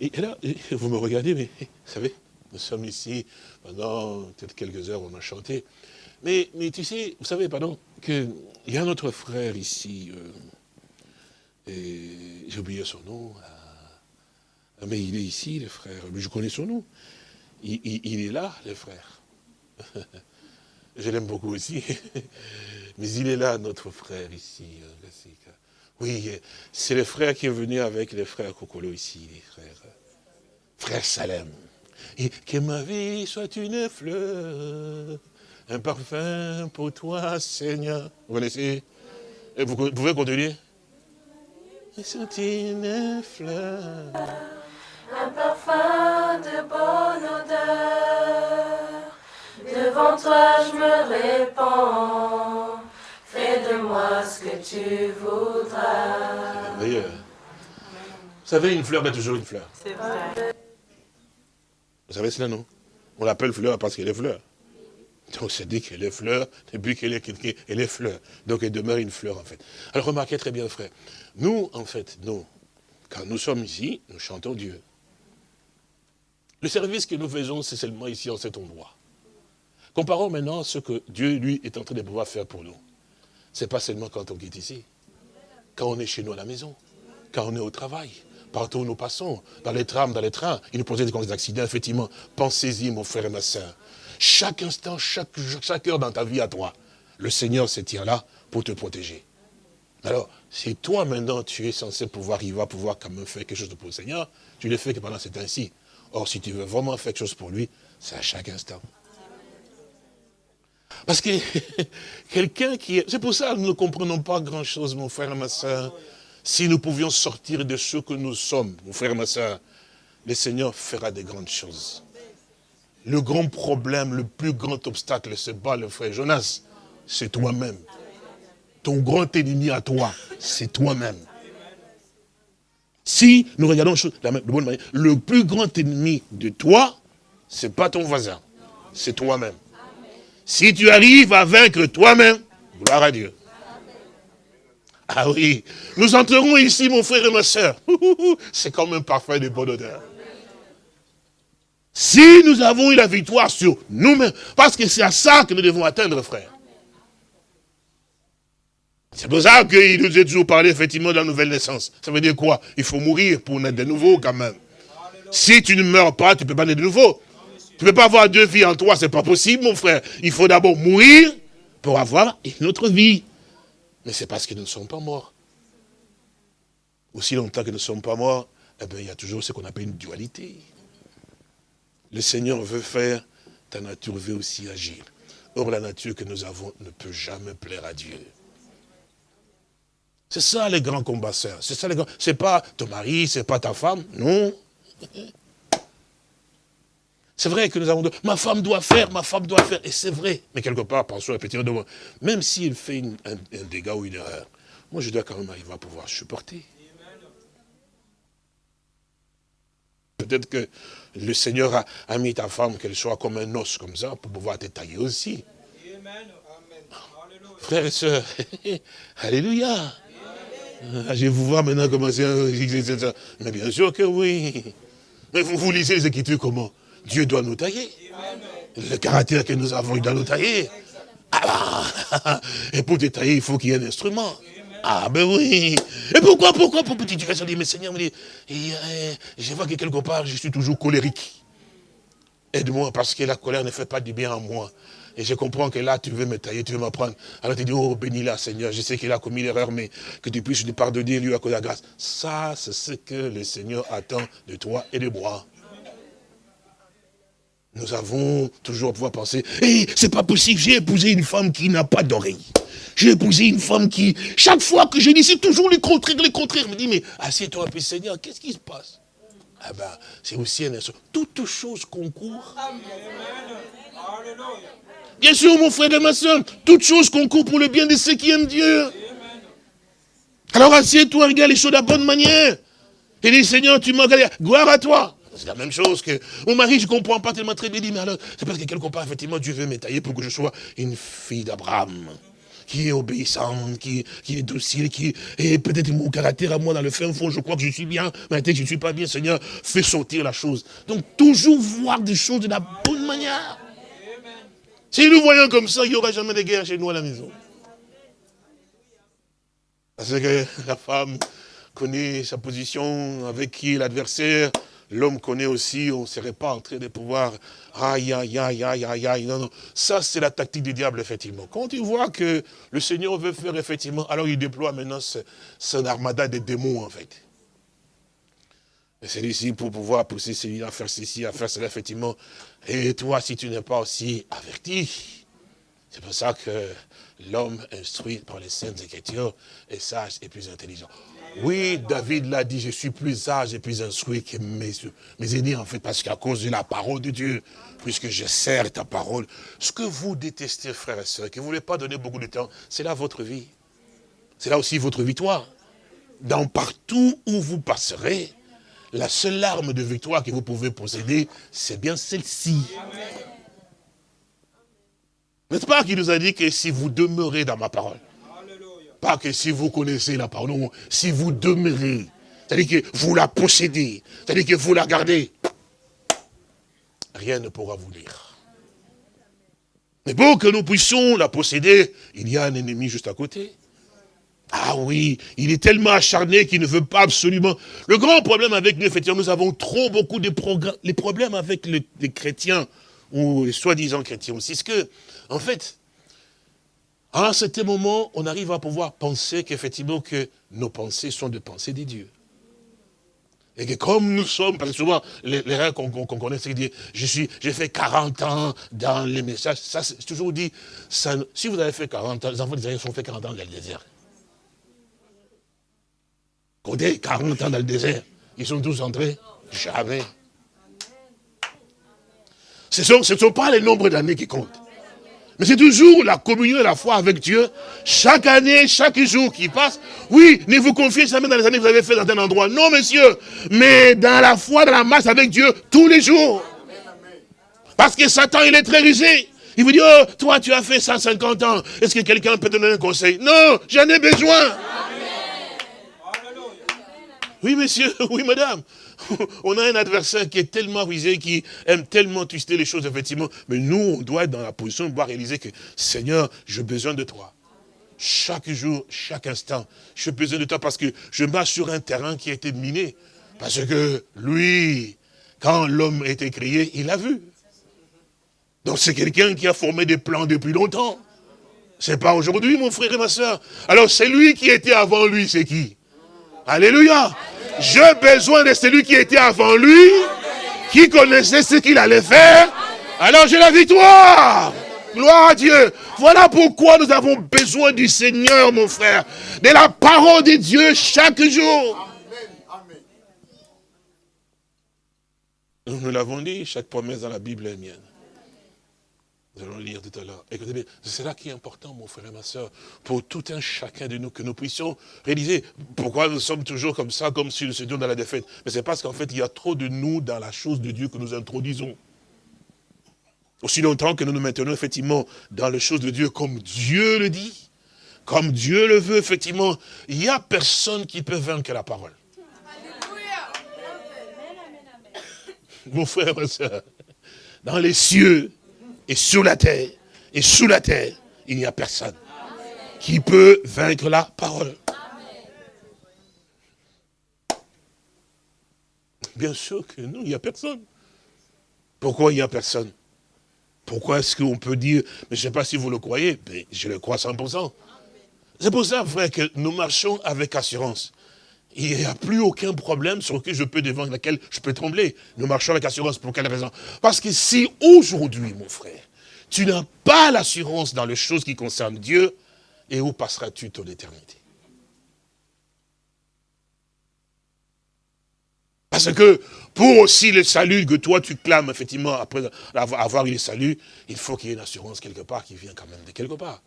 Et, là, vous me regardez, mais vous savez, nous sommes ici pendant peut-être quelques heures, on a chanté. Mais, mais tu sais, vous savez, pardon, qu'il y a notre frère ici, euh, j'ai oublié son nom, euh, mais il est ici, le frère, je connais son nom. Il, il est là, le frère. je l'aime beaucoup aussi. mais il est là, notre frère ici, euh, oui, c'est le frère qui est venu avec les frères Kokolo ici, les frères. Frère Salem. Que ma vie soit une fleur, un parfum pour toi, Seigneur. Vous connaissez? Et vous, pouvez continuer? Une fleur, un parfum de bonne odeur. Devant toi, je me répands ce que tu voudras. Vous savez, une fleur est toujours une fleur. C'est vrai. Vous savez cela, non? On l'appelle fleur parce qu'elle est fleur. Donc c'est dit qu'elle est fleur, depuis qu'elle est quelqu'un, elle est fleur. Donc elle demeure une fleur en fait. Alors remarquez très bien frère, nous en fait, nous, quand nous sommes ici, nous chantons Dieu. Le service que nous faisons, c'est seulement ici en cet endroit. Comparons maintenant ce que Dieu, lui, est en train de pouvoir faire pour nous. C'est pas seulement quand on quitte ici. Quand on est chez nous à la maison, quand on est au travail, partout où nous passons, dans les trams, dans les trains, il nous posait des accidents, effectivement. Pensez-y, mon frère et ma soeur. Chaque instant, chaque, chaque heure dans ta vie à toi, le Seigneur se tient là pour te protéger. Alors, si toi maintenant tu es censé pouvoir, il va pouvoir quand même faire quelque chose pour le Seigneur, tu le fais que pendant cet ainsi. Or, si tu veux vraiment faire quelque chose pour lui, c'est à chaque instant. Parce que quelqu'un qui est... C'est pour ça que nous ne comprenons pas grand-chose, mon frère et ma soeur. Si nous pouvions sortir de ce que nous sommes, mon frère et ma soeur, le Seigneur fera des grandes choses. Le grand problème, le plus grand obstacle, c'est pas le frère Jonas, c'est toi-même. Ton grand ennemi à toi, c'est toi-même. Si nous regardons de bonne manière, le plus grand ennemi de toi, c'est pas ton voisin, c'est toi-même. Si tu arrives à vaincre toi-même, gloire à Dieu. Ah oui, nous entrerons ici, mon frère et ma soeur. C'est comme un parfum de bonne odeur. Si nous avons eu la victoire sur nous-mêmes, parce que c'est à ça que nous devons atteindre, frère. C'est pour ça qu'il nous a toujours parlé effectivement de la nouvelle naissance. Ça veut dire quoi? Il faut mourir pour naître de nouveau quand même. Si tu ne meurs pas, tu ne peux pas naître de nouveau. Tu ne peux pas avoir deux vies en toi, c'est pas possible, mon frère. Il faut d'abord mourir pour avoir une autre vie. Mais c'est parce que nous ne sommes pas morts. Aussi longtemps que nous ne sommes pas morts, eh bien, il y a toujours ce qu'on appelle une dualité. Le Seigneur veut faire, ta nature veut aussi agir. Or, la nature que nous avons ne peut jamais plaire à Dieu. C'est ça les grands combattants. C'est ça les grands. C'est pas ton mari, c'est pas ta femme, non. C'est vrai que nous avons dit, ma femme doit faire, ma femme doit faire. Et c'est vrai. Mais quelque part, pensons effectivement, même s'il fait un, dégât ou une erreur, moi je dois quand même arriver à pouvoir supporter. Peut-être que le Seigneur a, mis ta femme, qu'elle soit comme un os comme ça, pour pouvoir te tailler aussi. Frères et sœurs, Alléluia. Ah, je vous voir maintenant commencer à... Mais bien sûr que oui. Mais vous, vous lisez les Écritures comment? Dieu doit nous tailler. Le caractère que nous avons, il doit nous tailler. Ah, bah, et pour détailler, il faut qu'il y ait un instrument. Ah ben oui. Et pourquoi, pourquoi, pour petite question, dit, mais Seigneur, dit, euh, je vois que quelque part, je suis toujours colérique. Aide-moi, parce que la colère ne fait pas du bien à moi. Et je comprends que là, tu veux me tailler, tu veux m'apprendre. Alors tu dis, oh, bénis-la, Seigneur. Je sais qu'il a commis l'erreur, mais que tu puisses lui pardonner, lui accorder la grâce. Ça, c'est ce que le Seigneur attend de toi et de moi. Nous avons toujours pouvoir penser, hé, c'est pas possible, j'ai épousé une femme qui n'a pas d'oreille. J'ai épousé une femme qui, chaque fois que je dis, c'est toujours le contraire, le contraire. Je me dit, mais assieds-toi un peu, Seigneur, qu'est-ce qui se passe? Ah ben, c'est aussi un instrument. Toute chose concourt. Bien sûr, mon frère et ma soeur, toute chose concourt pour le bien de ceux qui aiment Dieu. Alors assieds-toi, regarde les choses de la bonne manière. Et dis, Seigneur, tu m'as gloire à toi. C'est la même chose que mon mari, je ne comprends pas tellement très bien. mais alors, c'est parce que quelque part, effectivement, Dieu veut m'étayer pour que je sois une fille d'Abraham qui est obéissante, qui, qui est docile, qui est peut-être mon caractère à moi dans le fin fond, je crois que je suis bien, mais que je ne suis pas bien, Seigneur, fais sortir la chose. Donc toujours voir des choses de la bonne manière. Si nous voyons comme ça, il n'y aura jamais de guerre chez nous à la maison. Parce que la femme connaît sa position, avec qui l'adversaire, l'homme connaît aussi, on ne serait pas en train de pouvoir, aïe, aïe, aïe, aïe, aïe, aïe, non, non. Ça, c'est la tactique du diable, effectivement. Quand il voit que le Seigneur veut faire, effectivement, alors il déploie maintenant son armada de démons, en fait. Et c'est ici pour pouvoir pousser celui-là à faire ceci, à faire cela, effectivement. Et toi, si tu n'es pas aussi averti, c'est pour ça que l'homme instruit par les saintes écritures est sage et plus intelligent. Oui, David l'a dit, je suis plus sage et plus instruit que mes, mes aînés, en fait, parce qu'à cause de la parole de Dieu, puisque je sers ta parole, ce que vous détestez, frères et sœurs, que vous ne voulez pas donner beaucoup de temps, c'est là votre vie. C'est là aussi votre victoire. Dans partout où vous passerez, la seule arme de victoire que vous pouvez posséder, c'est bien celle-ci. N'est-ce pas qu'il nous a dit que si vous demeurez dans ma parole, pas que si vous connaissez la parole, si vous demeurez, c'est-à-dire que vous la possédez, c'est-à-dire que vous la gardez, rien ne pourra vous lire. Mais pour que nous puissions la posséder, il y a un ennemi juste à côté. Ah oui, il est tellement acharné qu'il ne veut pas absolument... Le grand problème avec nous, effectivement, nous avons trop beaucoup de Les problèmes avec les chrétiens, ou les soi-disant chrétiens aussi, c'est que, en fait, à certain moment, on arrive à pouvoir penser qu'effectivement, que nos pensées sont des pensées des dieux. Et que comme nous sommes, parce que souvent, les, règles qu'on connaît, c'est dire, je suis, j'ai fait 40 ans dans les messages, ça, c'est toujours dit, si vous avez fait 40 ans, les enfants d'Israël ont fait 40 ans dans le désert. Côté 40 ans dans le désert, ils sont tous entrés Jamais. Ce ne sont, sont pas les nombres d'années qui comptent. Mais c'est toujours la communion et la foi avec Dieu. Chaque année, chaque jour qui passe. Oui, ne vous confiez jamais dans les années que vous avez fait dans un endroit. Non, monsieur. Mais dans la foi, dans la masse avec Dieu, tous les jours. Parce que Satan, il est très rusé. Il vous dit, oh, toi, tu as fait 150 ans. Est-ce que quelqu'un peut te donner un conseil? Non, j'en ai besoin. Oui, monsieur, oui, madame. on a un adversaire qui est tellement rusé, qui aime tellement twister les choses, effectivement. Mais nous, on doit être dans la position de pouvoir réaliser que, Seigneur, j'ai besoin de toi. Chaque jour, chaque instant, j'ai besoin de toi parce que je marche sur un terrain qui a été miné. Parce que lui, quand l'homme été créé, il a vu. Donc c'est quelqu'un qui a formé des plans depuis longtemps. C'est pas aujourd'hui, mon frère et ma soeur. Alors c'est lui qui était avant lui, c'est qui? Alléluia. J'ai besoin de celui qui était avant lui, qui connaissait ce qu'il allait faire. Alors j'ai la victoire. Gloire à Dieu. Voilà pourquoi nous avons besoin du Seigneur, mon frère. De la parole de Dieu chaque jour. Nous l'avons dit, chaque promesse dans la Bible est mienne. Nous allons lire tout à l'heure. Écoutez bien, c'est là qui est important, mon frère et ma soeur, pour tout un chacun de nous, que nous puissions réaliser pourquoi nous sommes toujours comme ça, comme si nous étions dans la défaite. Mais c'est parce qu'en fait, il y a trop de nous dans la chose de Dieu que nous introduisons. Aussi longtemps que nous nous maintenons effectivement dans les choses de Dieu comme Dieu le dit, comme Dieu le veut, effectivement, il n'y a personne qui peut vaincre la parole. Mon frère, ma soeur, dans les cieux, et sur la terre, et sous la terre, il n'y a personne qui peut vaincre la parole. Bien sûr que non, il n'y a personne. Pourquoi il n'y a personne? Pourquoi est-ce qu'on peut dire, mais je ne sais pas si vous le croyez, mais je le crois 100%. C'est pour ça, frère, que nous marchons avec assurance. Il n'y a plus aucun problème sur lequel je peux devant lequel je peux trembler. Nous marchons avec assurance. Pour quelle raison Parce que si aujourd'hui, mon frère, tu n'as pas l'assurance dans les choses qui concernent Dieu, et où passeras-tu ton éternité? Parce que pour aussi le salut que toi tu clames, effectivement, après avoir eu le salut, il faut qu'il y ait une assurance quelque part qui vient quand même de quelque part.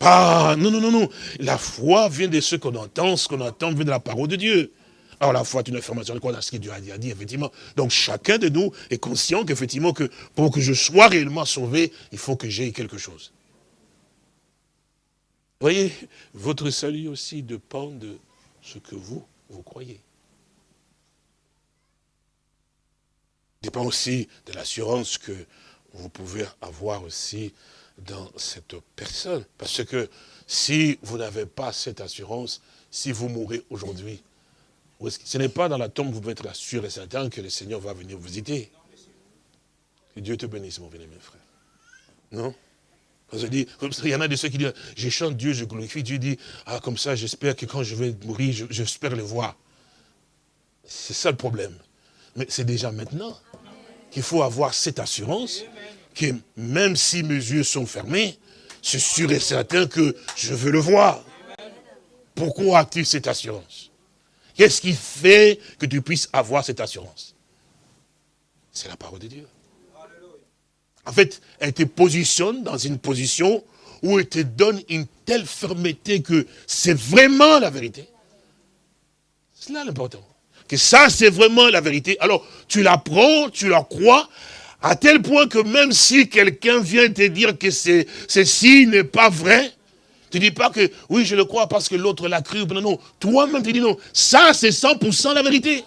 Non, non, non, non. La foi vient de ce qu'on entend, ce qu'on entend vient de la parole de Dieu. Alors la foi est une information de quoi dans ce que Dieu a dit, effectivement. Donc chacun de nous est conscient qu'effectivement, que pour que je sois réellement sauvé, il faut que j'aie quelque chose. Vous voyez, votre salut aussi dépend de ce que vous, vous croyez. dépend aussi de l'assurance que vous pouvez avoir aussi dans cette personne. Parce que si vous n'avez pas cette assurance, si vous mourrez aujourd'hui, ce n'est pas dans la tombe, vous pouvez être sûr et certain que le Seigneur va venir vous visiter. Que Dieu te bénisse, mon bien-aimé frère. Non? Il y en a de ceux qui disent, je chante Dieu, je glorifie Dieu, dit, ah comme ça, j'espère que quand je vais mourir, j'espère le voir. C'est ça le problème. Mais c'est déjà maintenant qu'il faut avoir cette assurance même si mes yeux sont fermés, c'est sûr et certain que je veux le voir. Pourquoi as-tu cette assurance? Qu'est-ce qui fait que tu puisses avoir cette assurance? C'est la parole de Dieu. En fait, elle te positionne dans une position où elle te donne une telle fermeté que c'est vraiment la vérité. C'est là l'important. Que ça, c'est vraiment la vérité. Alors, tu la prends, tu la crois, à tel point que même si quelqu'un vient te dire que ceci n'est pas vrai, tu dis pas que, oui, je le crois parce que l'autre l'a cru. Non, non. Toi-même, tu dis non. Ça, c'est 100% la vérité.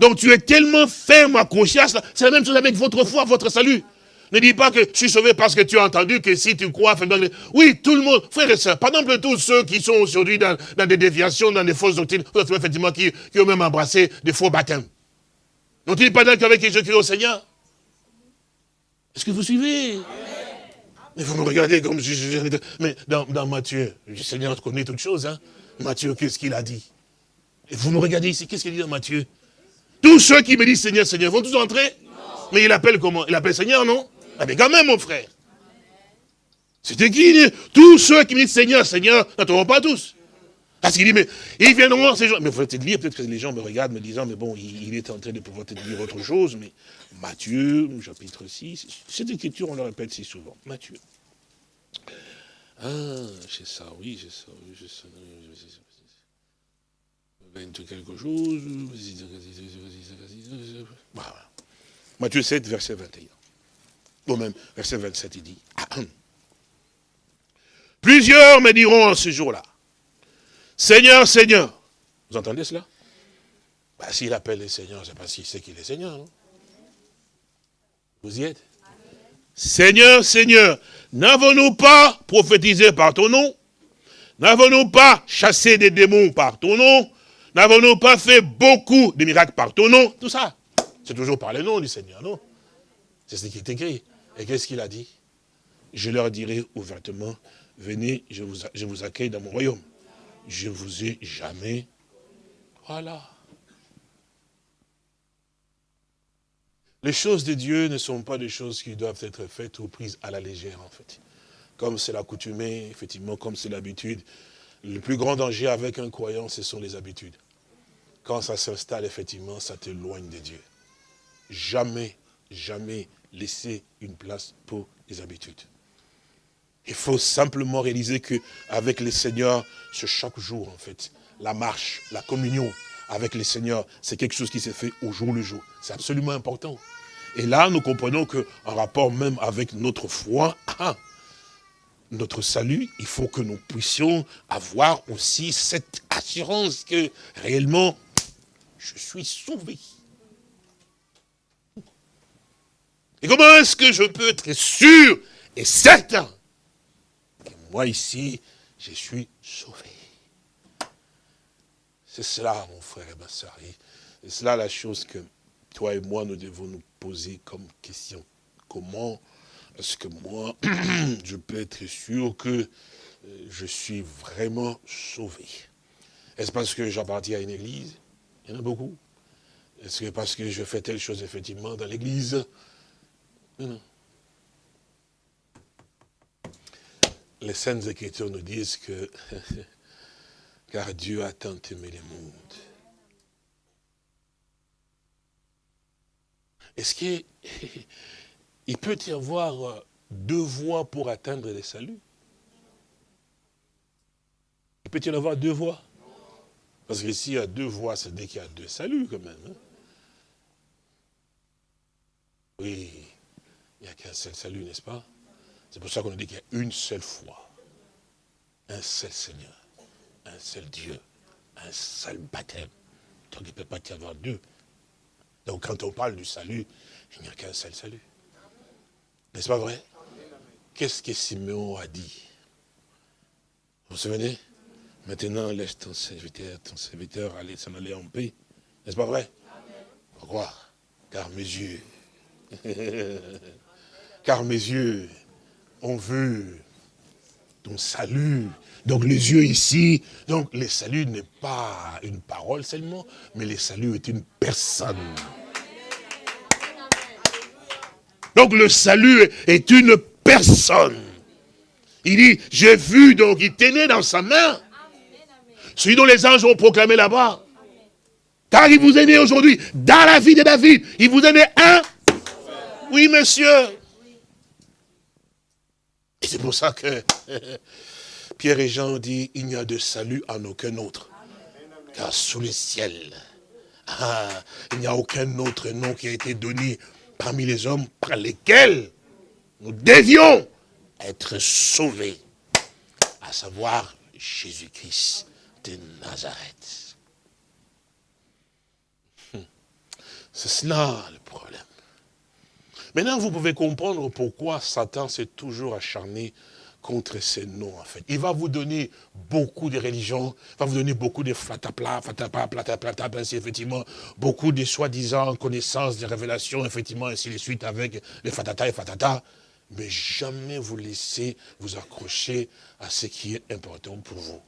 Donc tu es tellement ferme, accroché à cela. C'est la même chose avec votre foi, votre salut. Ne dis pas que je suis sauvé parce que tu as entendu que si tu crois, oui, tout le monde, frères et sœurs, par exemple, tous ceux qui sont aujourd'hui dans, des déviations, dans des fausses doctrines, effectivement, qui, qui, ont même embrassé des faux baptêmes. N'ont-ils pas d'accord avec Jésus-Christ au Seigneur? Est-ce que vous suivez? Mais vous me regardez comme si je... Mais dans, Matthieu, le Seigneur connaît toutes choses, hein. Matthieu, qu'est-ce qu'il a dit? Et vous me regardez ici, qu'est-ce qu'il dit dans Matthieu? Tous ceux qui me disent Seigneur, Seigneur, vont tous entrer Mais il appelle comment? Il appelle Seigneur, non? Ah, mais quand même, mon frère. C'est écrit, tous ceux qui me disent Seigneur, Seigneur, n'entreront pas tous. Parce qu'il dit, mais ils viendront ces gens. Mais vous peut-être lire, peut-être que les gens me regardent me disant, mais bon, il, est en train de pouvoir te dire autre chose, mais Matthieu, chapitre 6, cette écriture, on le répète si souvent. Matthieu. Ah, c'est ça, oui, c'est ça, oui, c'est ça. quelque chose. Matthieu 7, verset 21 même, verset 27, il dit, Plusieurs me diront en ce jour-là, Seigneur, Seigneur. Vous entendez cela? Bah, S'il appelle le Seigneur, c'est parce qu'il sait qu'il est Seigneur, non? Vous y êtes? Seigneur, Seigneur, n'avons-nous pas prophétisé par ton nom? N'avons-nous pas chassé des démons par ton nom? N'avons-nous pas fait beaucoup de miracles par ton nom? Tout ça, c'est toujours par le nom du Seigneur, non? C'est ce qui est écrit. Et qu'est-ce qu'il a dit? Je leur dirai ouvertement, venez, je je vous accueille dans mon royaume. Je ne vous ai jamais... Voilà. Les choses de Dieu ne sont pas des choses qui doivent être faites ou prises à la légère, en fait. Comme c'est l'accoutumée, effectivement, comme c'est l'habitude. Le plus grand danger avec un croyant, ce sont les habitudes. Quand ça s'installe, effectivement, ça t'éloigne de Dieu. Jamais, jamais laisser une place pour les habitudes. Il faut simplement réaliser que avec le Seigneur, c'est chaque jour en fait. La marche, la communion avec le Seigneur, c'est quelque chose qui s'est fait au jour le jour. C'est absolument important. Et là, nous comprenons qu'en rapport même avec notre foi, ah, notre salut, il faut que nous puissions avoir aussi cette assurance que réellement, je suis sauvé. Et comment est-ce que je peux être sûr et certain moi ici, je suis sauvé C'est cela, mon frère et ma soeur. C'est cela la chose que toi et moi, nous devons nous poser comme question. Comment est-ce que moi, je peux être sûr que euh, je suis vraiment sauvé? Est-ce parce que j'appartiens à une église? Il y en a beaucoup. Est-ce que parce que je fais telle chose effectivement dans l'église? Les Saintes Écritures nous disent que, car Dieu a tant aimé le monde. Est-ce qu'il peut y avoir deux voies pour atteindre le salut Il peut y en avoir deux voies? Parce que s'il y a deux voies, c'est dès qu'il y a deux saluts quand même. Hein? Oui. Il n'y a qu'un seul salut, n'est-ce pas? C'est pour ça qu'on dit qu'il y a une seule foi, un seul Seigneur, un seul Dieu, un seul baptême. Donc il ne peut pas y avoir deux. Donc quand on parle du salut, il n'y a qu'un seul salut. N'est-ce pas vrai? Qu'est-ce que Simeon a dit? Vous vous souvenez? Maintenant, laisse ton serviteur, ton serviteur aller s'en aller en paix. N'est-ce pas vrai? Pourquoi? Car mes yeux car mes yeux ont vu ton salut. Donc les yeux ici, donc le salut n'est pas une parole seulement, mais le salut est une personne. Donc le salut est une personne. Il dit, j'ai vu, donc il tenait dans sa main. Celui dont les anges ont proclamé là-bas. Car il vous est né aujourd'hui, dans la vie de David, il vous est né un. Oui, monsieur. C'est pour ça que Pierre et Jean dit, il n'y a de salut en aucun autre. Car sous le ciel, ah, il n'y a aucun autre nom qui a été donné parmi les hommes par lesquels nous devions être sauvés. À savoir Jésus-Christ de Nazareth. C'est cela le problème. Maintenant, vous pouvez comprendre pourquoi Satan s'est toujours acharné contre ces noms, en fait. Il va vous donner beaucoup de religions, il va vous donner beaucoup de flatapla, flatapla, platapla, ainsi effectivement, beaucoup de soi-disant connaissances, de révélations, effectivement, ainsi de suite, avec les fatata et fatata, mais jamais vous laissez vous accrocher à ce qui est important pour vous.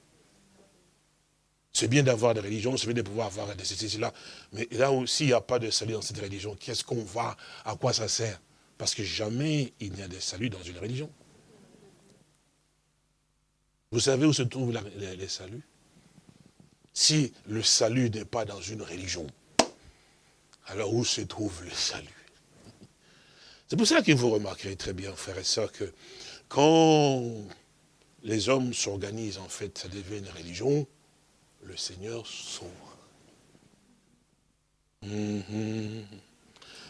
C'est bien d'avoir des religions, c'est bien de pouvoir avoir des ceci, là, mais là aussi, il n'y a pas de salut dans cette religion. Qu'est-ce qu'on va, à quoi ça sert? Parce que jamais il n'y a de salut dans une religion. Vous savez où se trouve le salut Si le salut n'est pas dans une religion, alors où se trouve le salut? C'est pour ça que vous remarquerez très bien, frères et sœurs, que quand les hommes s'organisent, en fait, ça devient une religion, le Seigneur sauve. Mhm.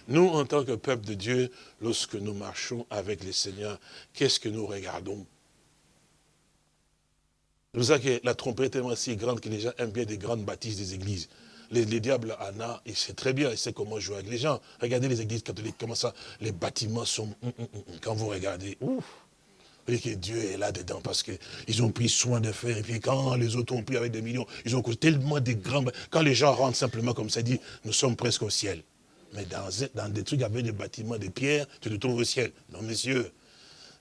Nous, en tant que peuple de Dieu, lorsque nous marchons avec le Seigneur, qu'est-ce que nous regardons? C'est pour ça que la trompette est tellement si grande que les gens aiment bien des grandes bâtisses des églises. Les, diables en a, il sait très bien, il sait comment jouer avec les gens. Regardez les églises catholiques, comment ça, les bâtiments sont... Hum, hum, hum, quand vous regardez, ouf, que Dieu est là-dedans parce qu'ils ont pris soin de faire. Et puis quand les autres ont pris avec des millions, ils ont tellement des grands... Quand les gens rentrent simplement comme ça, dit, nous sommes presque au ciel. Mais dans, dans des trucs avec des bâtiments, des pierres, tu te trouves au ciel. Non, messieurs,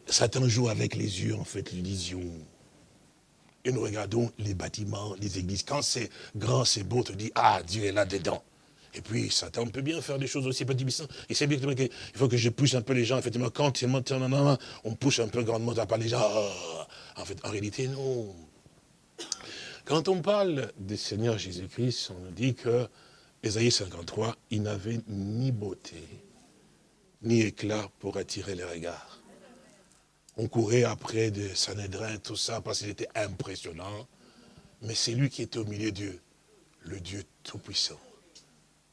Satan joue avec les yeux, en fait, l'illusion et nous regardons les bâtiments, les églises. Quand c'est grand, c'est beau, on te dit, ah, Dieu est là-dedans. Et puis, Satan peut bien faire des choses aussi petit Il sait bien qu'il faut que je pousse un peu les gens. Effectivement, quand on pousse un peu grandement, à parler les gens. Ah, en fait, en réalité, non. Quand on parle du Seigneur Jésus-Christ, on nous dit que Ésaïe 53, il n'avait ni beauté, ni éclat pour attirer les regards. On courait après de Sanhédrin, tout ça, parce qu'il était impressionnant. Mais c'est lui qui était au milieu de Dieu, le Dieu Tout-Puissant.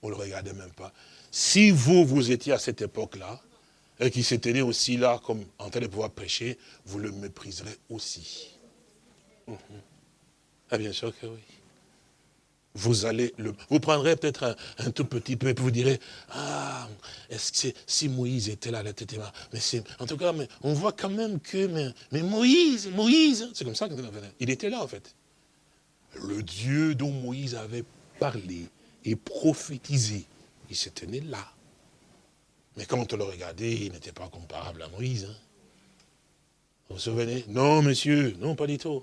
On ne le regardait même pas. Si vous, vous étiez à cette époque-là, et qui s'était aussi là, comme en train de pouvoir prêcher, vous le mépriserez aussi. Mhm. Ah, bien sûr que oui vous allez le, vous prendrez peut-être un, tout petit peu et puis vous direz, ah, est-ce que si Moïse était là, la tête mais c'est, en tout cas, mais on voit quand même que, mais, Moïse, Moïse, c'est comme ça qu'il était là en fait. Le Dieu dont Moïse avait parlé et prophétisé, il se tenait là. Mais quand on le regardait, il n'était pas comparable à Moïse. Hein. Vous vous souvenez? Non, monsieur, non, pas du tout.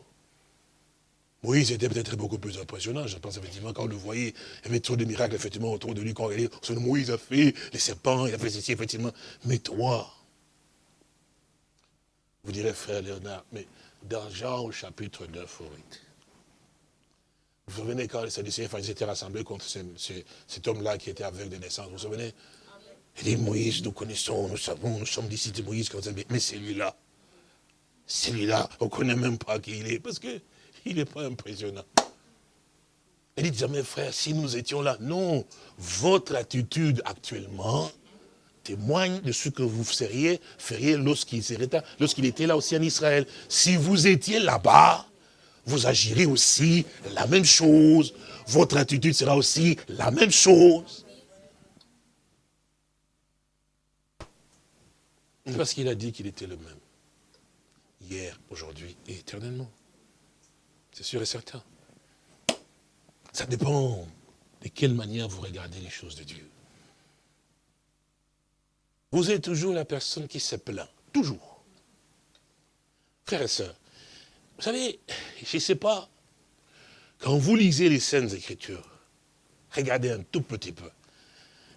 Moïse était peut-être beaucoup plus impressionnant. Je pense effectivement, quand on le voyait, il y avait trop de miracles effectivement autour de lui. Quand on Moïse a fait les serpents, il a fait ceci, effectivement. Mais toi, vous direz, frère Léonard, mais dans Jean au chapitre 9, vous vous souvenez quand les Sadducéens étaient rassemblés contre cet homme-là qui était aveugle de naissance, vous vous souvenez? Il dit, Moïse, nous connaissons, nous savons, nous sommes d'ici de Moïse, mais celui-là, celui-là, on ne connaît même pas qui il est, parce que il n'est pas impressionnant. Elle dit jamais, frère, si nous étions là. Non, votre attitude actuellement témoigne de ce que vous seriez, feriez lorsqu'il lorsqu'il était là aussi en Israël. Si vous étiez là-bas, vous agirez aussi la même chose. Votre attitude sera aussi la même chose. Parce qu'il a dit qu'il était le même. Hier, aujourd'hui et éternellement. C'est sûr et certain. Ça dépend de quelle manière vous regardez les choses de Dieu. Vous êtes toujours la personne qui se plaint. Toujours. Frères et sœurs, vous savez, je ne sais pas, quand vous lisez les Saintes Écritures, regardez un tout petit peu.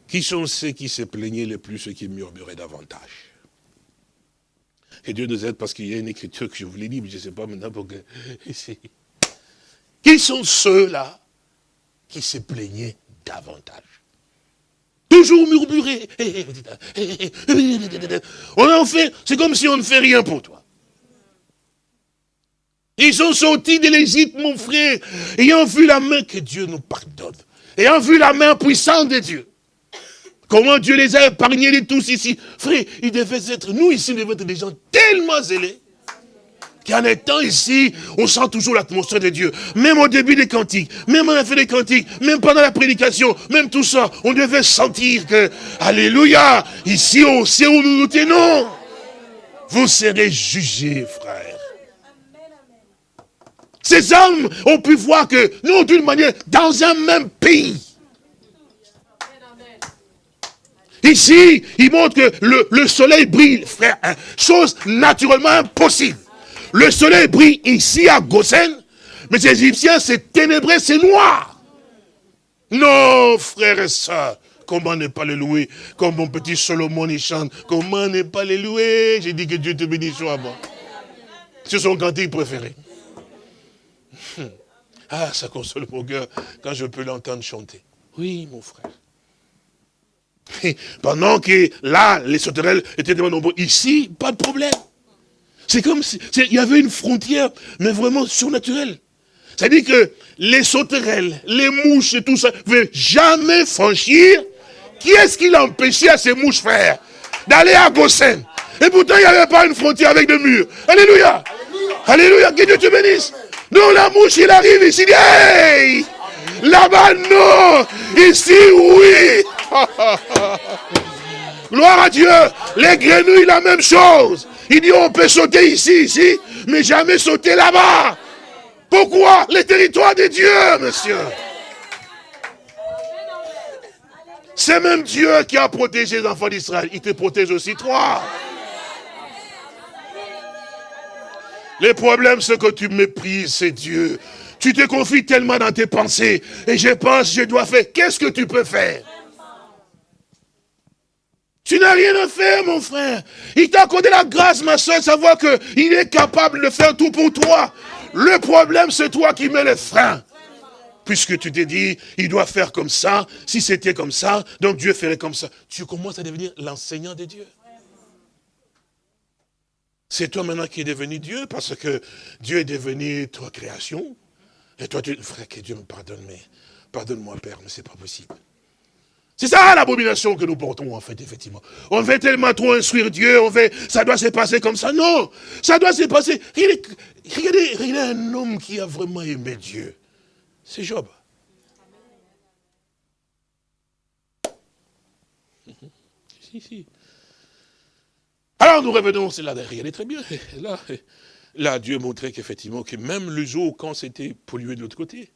Qui sont ceux qui se plaignaient le plus, ceux qui murmuraient davantage Que Dieu nous aide parce qu'il y a une écriture que je vous l'ai dit, mais je ne sais pas maintenant pour que... Qui sont ceux-là qui se plaignaient davantage Toujours murmurer. On en fait, c'est comme si on ne fait rien pour toi. Ils sont sortis de l'Égypte, mon frère, ayant vu la main que Dieu nous pardonne, ayant vu la main puissante de Dieu. Comment Dieu les a épargnés les tous ici. Frère, ils devaient être, nous ici, nous devaient être des gens tellement zélés qu'en étant ici, on sent toujours l'atmosphère de Dieu. Même au début des cantiques, même à la fin des cantiques, même pendant la prédication, même tout ça, on devait sentir que, alléluia, ici on sait où nous nous tenons. Vous serez jugés, frères. Ces hommes ont pu voir que nous, d'une manière, dans un même pays, Ici, il montre que le, soleil brille, frère. Hein, chose naturellement impossible. Le soleil brille ici à Gosen, mais les Égyptiens, c'est ténébré, c'est noir. Non, frère et soeur, comment ne pas le louer? Comme mon petit Solomon y chante, comment ne pas le louer? J'ai dit que Dieu te bénisse moi. C'est son cantique préféré. Hum. Ah, ça console mon cœur quand je peux l'entendre chanter. Oui, mon frère. Pendant que là, les sauterelles étaient tellement nombreux. Ici, pas de problème. C'est comme s'il y avait une frontière, mais vraiment surnaturelle. C'est-à-dire que les sauterelles, les mouches et tout ça, ne pouvaient jamais franchir. Qui est-ce qui l'a empêché à ces mouches, frères, d'aller à Gossen Et pourtant, il n'y avait pas une frontière avec des murs. Alléluia. Alléluia. Que Dieu te bénisse. Non, la mouche, il arrive ici, hey Là-bas, non Ici, oui Gloire à Dieu. Les grenouilles, la même chose. Il dit, on peut sauter ici, ici, mais jamais sauter là-bas. Pourquoi? Les territoires de Dieu, monsieur. C'est même Dieu qui a protégé les enfants d'Israël. Il te protège aussi, toi. Les problèmes, c'est que tu méprises, c'est Dieu. Tu te confies tellement dans tes pensées. Et je pense, je dois faire. Qu'est-ce que tu peux faire? Tu n'as rien à faire, mon frère. Il t'a accordé la grâce, ma soeur, de savoir qu'il est capable de faire tout pour toi. Le problème, c'est toi qui mets les freins. Puisque tu t'es dit, il doit faire comme ça. Si c'était comme ça, donc Dieu ferait comme ça. Tu commences à devenir l'enseignant de Dieu. C'est toi maintenant qui es devenu Dieu, parce que Dieu est devenu toi création. Et toi, tu... Frère, que Dieu me pardonne, mais pardonne-moi, Père, mais c'est pas possible. C'est ça l'abomination que nous portons en fait, effectivement. On veut tellement trop instruire Dieu, on veut, ça doit se passer comme ça. Non, ça doit se passer. Regardez, regardez un homme qui a vraiment aimé Dieu. C'est Job. Si, si. Alors nous revenons, c'est là, regardez très bien. Là, là Dieu montrait qu'effectivement, que même le jour quand c'était pollué de l'autre côté,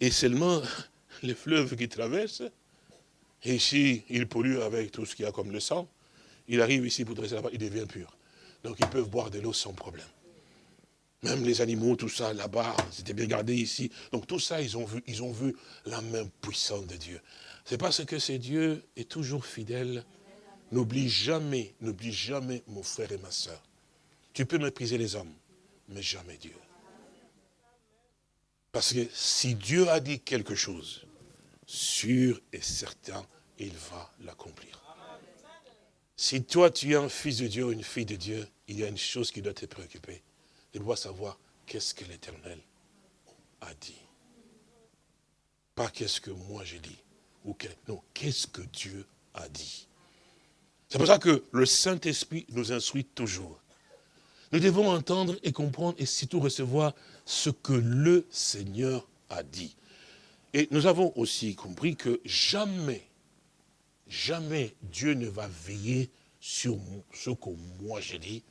et seulement les fleuves qui traversent, et ici, il pollue avec tout ce qu'il y a comme le sang, il arrive ici pour dresser là-bas, il devient pur. Donc ils peuvent boire de l'eau sans problème. Même les animaux, tout ça, là-bas, c'était bien gardé ici. Donc tout ça, ils ont vu, ils ont vu la main puissante de Dieu. C'est parce que ce Dieu est toujours fidèle. N'oublie jamais, n'oublie jamais mon frère et ma soeur. Tu peux mépriser les hommes, mais jamais Dieu. Parce que si Dieu a dit quelque chose, sûr et certain, il va l'accomplir. Si toi, tu es un fils de Dieu ou une fille de Dieu, il y a une chose qui doit te préoccuper. Tu dois savoir qu'est-ce que l'Éternel a dit. Pas qu'est-ce que moi j'ai dit. Ou non, qu'est-ce que Dieu a dit. C'est pour ça que le Saint-Esprit nous instruit toujours. Nous devons entendre et comprendre et surtout recevoir ce que le Seigneur a dit. Et nous avons aussi compris que jamais, jamais Dieu ne va veiller sur ce que moi j'ai dit,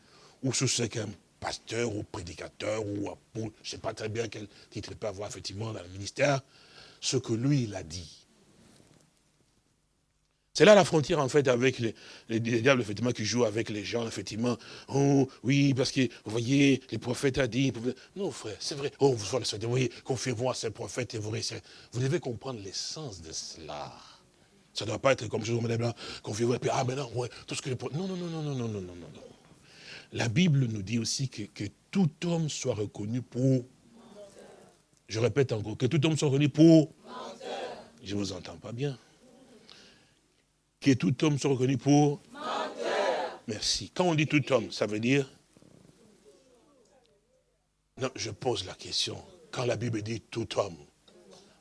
ou sur ce qu'un pasteur ou prédicateur ou je ne sais pas très bien quel titre il peut avoir effectivement dans le ministère, ce que lui il a dit. C'est là la frontière, en fait, avec les, diables, effectivement, qui jouent avec les gens, effectivement. Oh, oui, parce que, vous voyez, les prophètes ont dit... Non, frère, c'est vrai. Oh, vous voyez, confiez-vous à ces prophètes et vous réussirez. Vous devez comprendre l'essence de cela. Ça ne doit pas être comme je vous là, confiez-vous, et puis, ah, maintenant, ouais, tout ce que les prophètes... Non, non, non, non, non, non, non, non, non. La Bible nous dit aussi que, que tout homme soit reconnu pour... Je répète encore, que tout homme soit reconnu pour... Je ne vous entends pas bien que tout homme soit reconnu pour Menteur. Merci. Quand on dit tout homme, ça veut dire Non, je pose la question. Quand la Bible dit tout homme,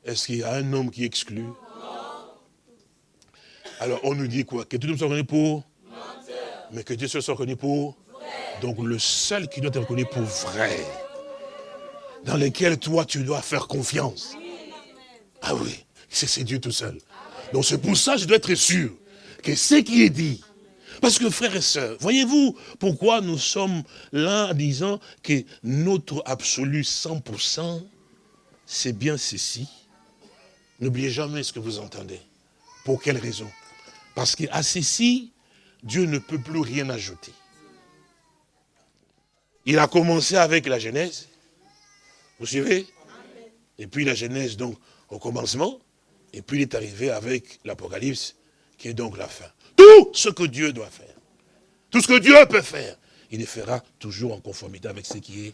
est-ce qu'il y a un homme qui exclut? Non. Alors on nous dit quoi? Que tout homme soit reconnu pour Menteur. Mais que Dieu soit reconnu pour Vrai. Donc le seul qui doit être reconnu pour vrai, dans lequel toi tu dois faire confiance. Ah oui, c'est Dieu tout seul. Donc c'est pour ça que je dois être sûr que ce qui est dit, parce que frères et sœurs, voyez-vous pourquoi nous sommes là en disant que notre absolu 100%, c'est bien ceci? N'oubliez jamais ce que vous entendez. Pour quelle raison? Parce qu'à ceci, Dieu ne peut plus rien ajouter. Il a commencé avec la Genèse. Vous suivez? Et puis la Genèse, donc, au commencement. Et puis il est arrivé avec l'Apocalypse, qui est donc la fin. Tout ce que Dieu doit faire, tout ce que Dieu peut faire, il le fera toujours en conformité avec ce qui est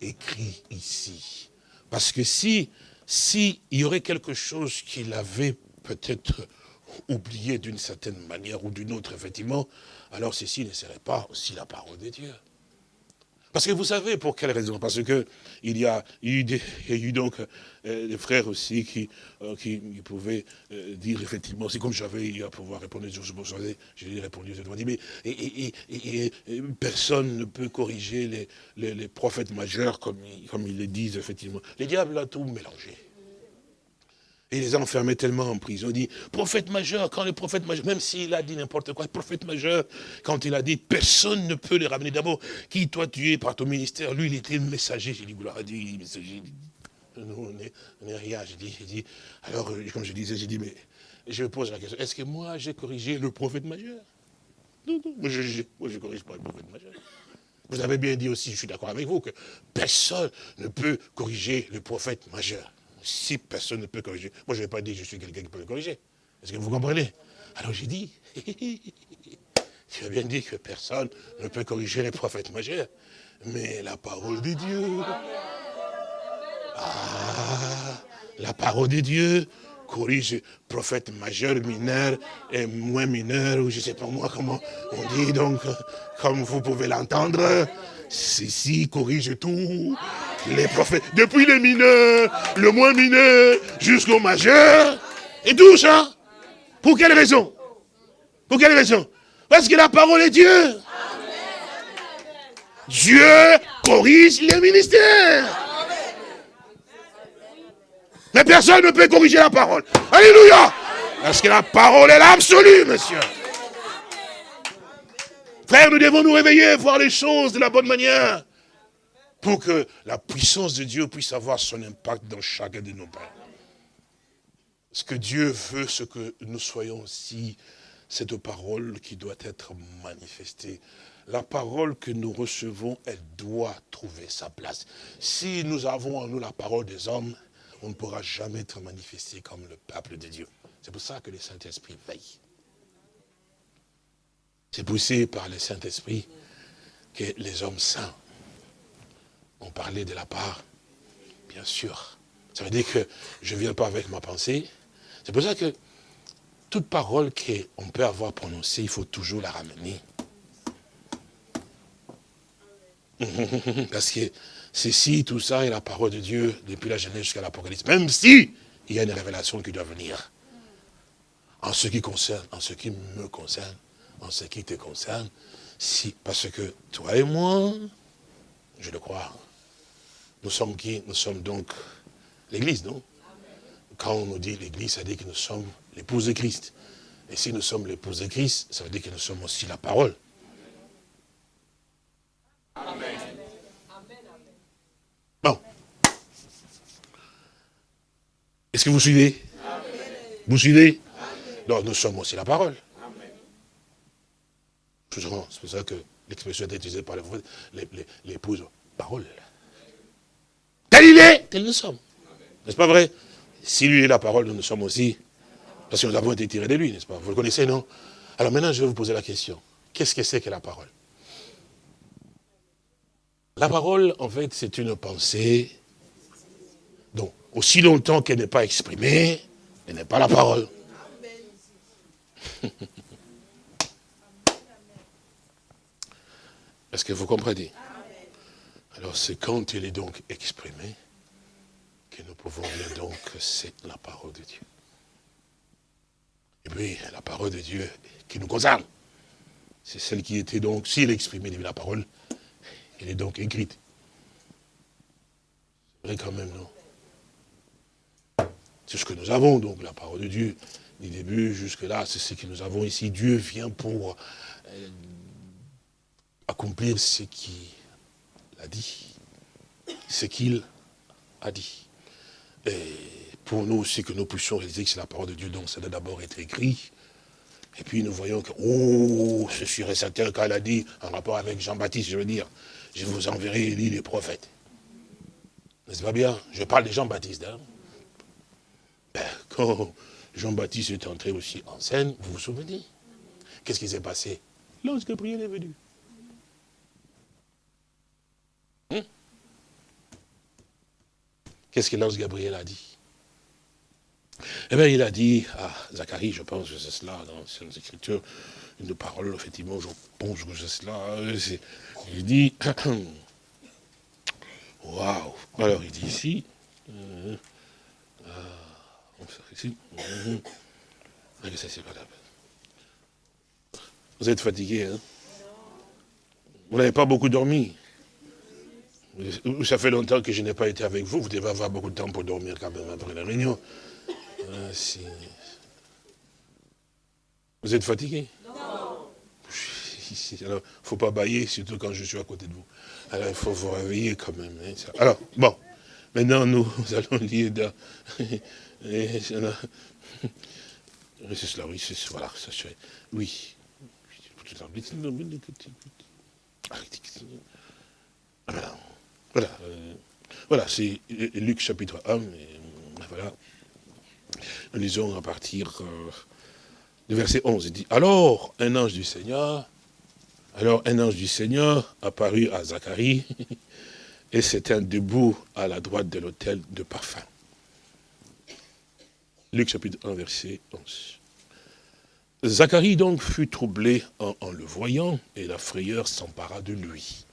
écrit ici. Parce que si, si il y aurait quelque chose qu'il avait peut-être oublié d'une certaine manière ou d'une autre, effectivement, alors ceci ne serait pas aussi la parole de Dieu. Parce que vous savez pour quelle raison? Parce que il y a eu, eu donc euh, des frères aussi qui, euh, qui, pouvaient euh, dire effectivement, c'est comme j'avais eu à pouvoir répondre, je savez, j'ai répondu, je dit, mais et, personne ne peut corriger les, prophètes majeurs comme, comme ils le disent effectivement. Les diables a tout mélangé. Et les a enfermés tellement en prison. Il dit, prophète majeur, quand le prophète majeur, même s'il a dit n'importe quoi, prophète majeur, quand il a dit, personne ne peut les ramener. D'abord, qui toi tu es par ton ministère Lui, il était le messager. J'ai dit, gloire à Dieu, messager. Nous, on n'est rien. J'ai dit, dit, alors, euh, comme je disais, j'ai dit, mais je pose la question, est-ce que moi, j'ai corrigé le prophète majeur? Non, non, moi, je ne corrige pas le prophète majeur. Vous avez bien dit aussi, je suis d'accord avec vous, que personne ne peut corriger le prophète majeur si personne ne peut corriger, moi je ne vais pas dire que je suis quelqu'un qui peut le corriger. Est-ce que vous comprenez? Alors j'ai dit, tu as bien dit que personne ne peut corriger les prophètes majeurs, mais la parole de Dieu. Ah, la parole de Dieu corrige prophète majeur, mineur et moins mineur, ou je ne sais pas moi comment on dit, donc, comme vous pouvez l'entendre, ceci corrige tout les prophètes, depuis les mineurs, le moins mineur, jusqu'au majeur, et tout ça. Pour quelle raison? Pour quelle raison? Parce que la parole est Dieu. Dieu corrige les ministères. Mais personne ne peut corriger la parole. Alléluia Parce que la parole est l'absolu, monsieur. Frère, nous devons nous réveiller, voir les choses de la bonne manière pour que la puissance de Dieu puisse avoir son impact dans chacun de nos pères. Ce que Dieu veut, ce que nous soyons aussi, cette parole qui doit être manifestée? La parole que nous recevons, elle doit trouver sa place. Si nous avons en nous la parole des hommes, on ne pourra jamais être manifesté comme le peuple de Dieu. C'est pour ça que le Saint-Esprit veille. C'est poussé par le Saint-Esprit que les hommes saints on parlait de la part, bien sûr. Ça veut dire que je ne viens pas avec ma pensée. C'est pour ça que toute parole qu'on peut avoir prononcée, il faut toujours la ramener. Parce que ceci, tout ça est la parole de Dieu depuis la Genèse jusqu'à l'Apocalypse. Même si il y a une révélation qui doit venir. En ce qui concerne, en ce qui me concerne, en ce qui te concerne, si, parce que toi et moi, je le crois, nous sommes qui? Nous sommes donc l'Église, non? Quand on nous dit l'Église, ça veut dire que nous sommes l'épouse de Christ. Et si nous sommes l'épouse de Christ, ça veut dire que nous sommes aussi la parole. Amen. Bon. Est-ce que vous suivez? Vous suivez? Non, nous sommes aussi la parole. C'est pour ça que l'expression est utilisée par l'épouse parole. Tel il est, tel nous sommes. N'est-ce pas vrai? Si lui est la parole, nous, nous sommes aussi. Parce que nous avons été tirés de lui, n'est-ce pas? Vous le connaissez, non? Alors maintenant, je vais vous poser la question. Qu'est-ce que c'est que la parole? La parole, en fait, c'est une pensée. Donc, aussi longtemps qu'elle n'est pas exprimée, elle n'est pas la parole. Est-ce que vous comprenez? Alors c'est quand il est donc exprimé que nous pouvons dire donc c'est la parole de Dieu. Et puis la parole de Dieu qui nous concerne. C'est celle qui était donc, si elle exprimait la parole, elle est donc écrite. C'est vrai quand même, non? C'est ce que nous avons, donc, la parole de Dieu. Du début jusque-là, c'est ce que nous avons ici. Dieu vient pour euh, accomplir ce qu'il dit. Ce qu'il a dit. Et pour nous aussi, que nous puissions réaliser que c'est la parole de Dieu, donc ça doit d'abord être écrit. Et puis nous voyons que, oh, c'est sûr et certain qu'elle a dit, en rapport avec Jean-Baptiste, je veux dire, je vous enverrai Élie les prophètes. N'est-ce pas bien? Je parle de Jean-Baptiste. Hein? Ben, quand Jean-Baptiste est entré aussi en scène, vous vous souvenez? Qu'est-ce qui s'est passé? L'ange Gabriel est venu. Hein? Qu'est-ce que l'ange Gabriel a dit? Eh bien, il a dit à Zacharie, je pense que c'est cela dans les Écritures, une parole, effectivement, je pense que c'est cela. Il dit, waouh Alors, il dit ici, euh, ici. Mhm. Vous êtes fatigué, hein? Vous n'avez pas beaucoup dormi? Ça fait longtemps que je n'ai pas été avec vous. Vous devez avoir beaucoup de temps pour dormir quand même après la réunion. Ah, vous êtes fatigué? Non. il ne faut pas bailler, surtout quand je suis à côté de vous. Alors, il faut vous réveiller quand même. Hein, Alors, bon. Maintenant, nous allons lire dans c'est cela, oui, c'est voilà, ça fait. Oui. Voilà, euh, voilà c'est Luc chapitre 1. voilà. Nous lisons à partir euh, du verset 11. Il dit, alors un ange du Seigneur, alors un ange du Seigneur apparut à Zacharie, et c'était debout à la droite de l'autel de parfum. Luc chapitre 1, verset 11. Zacharie donc fut troublé en, le voyant, et la frayeur s'empara de lui.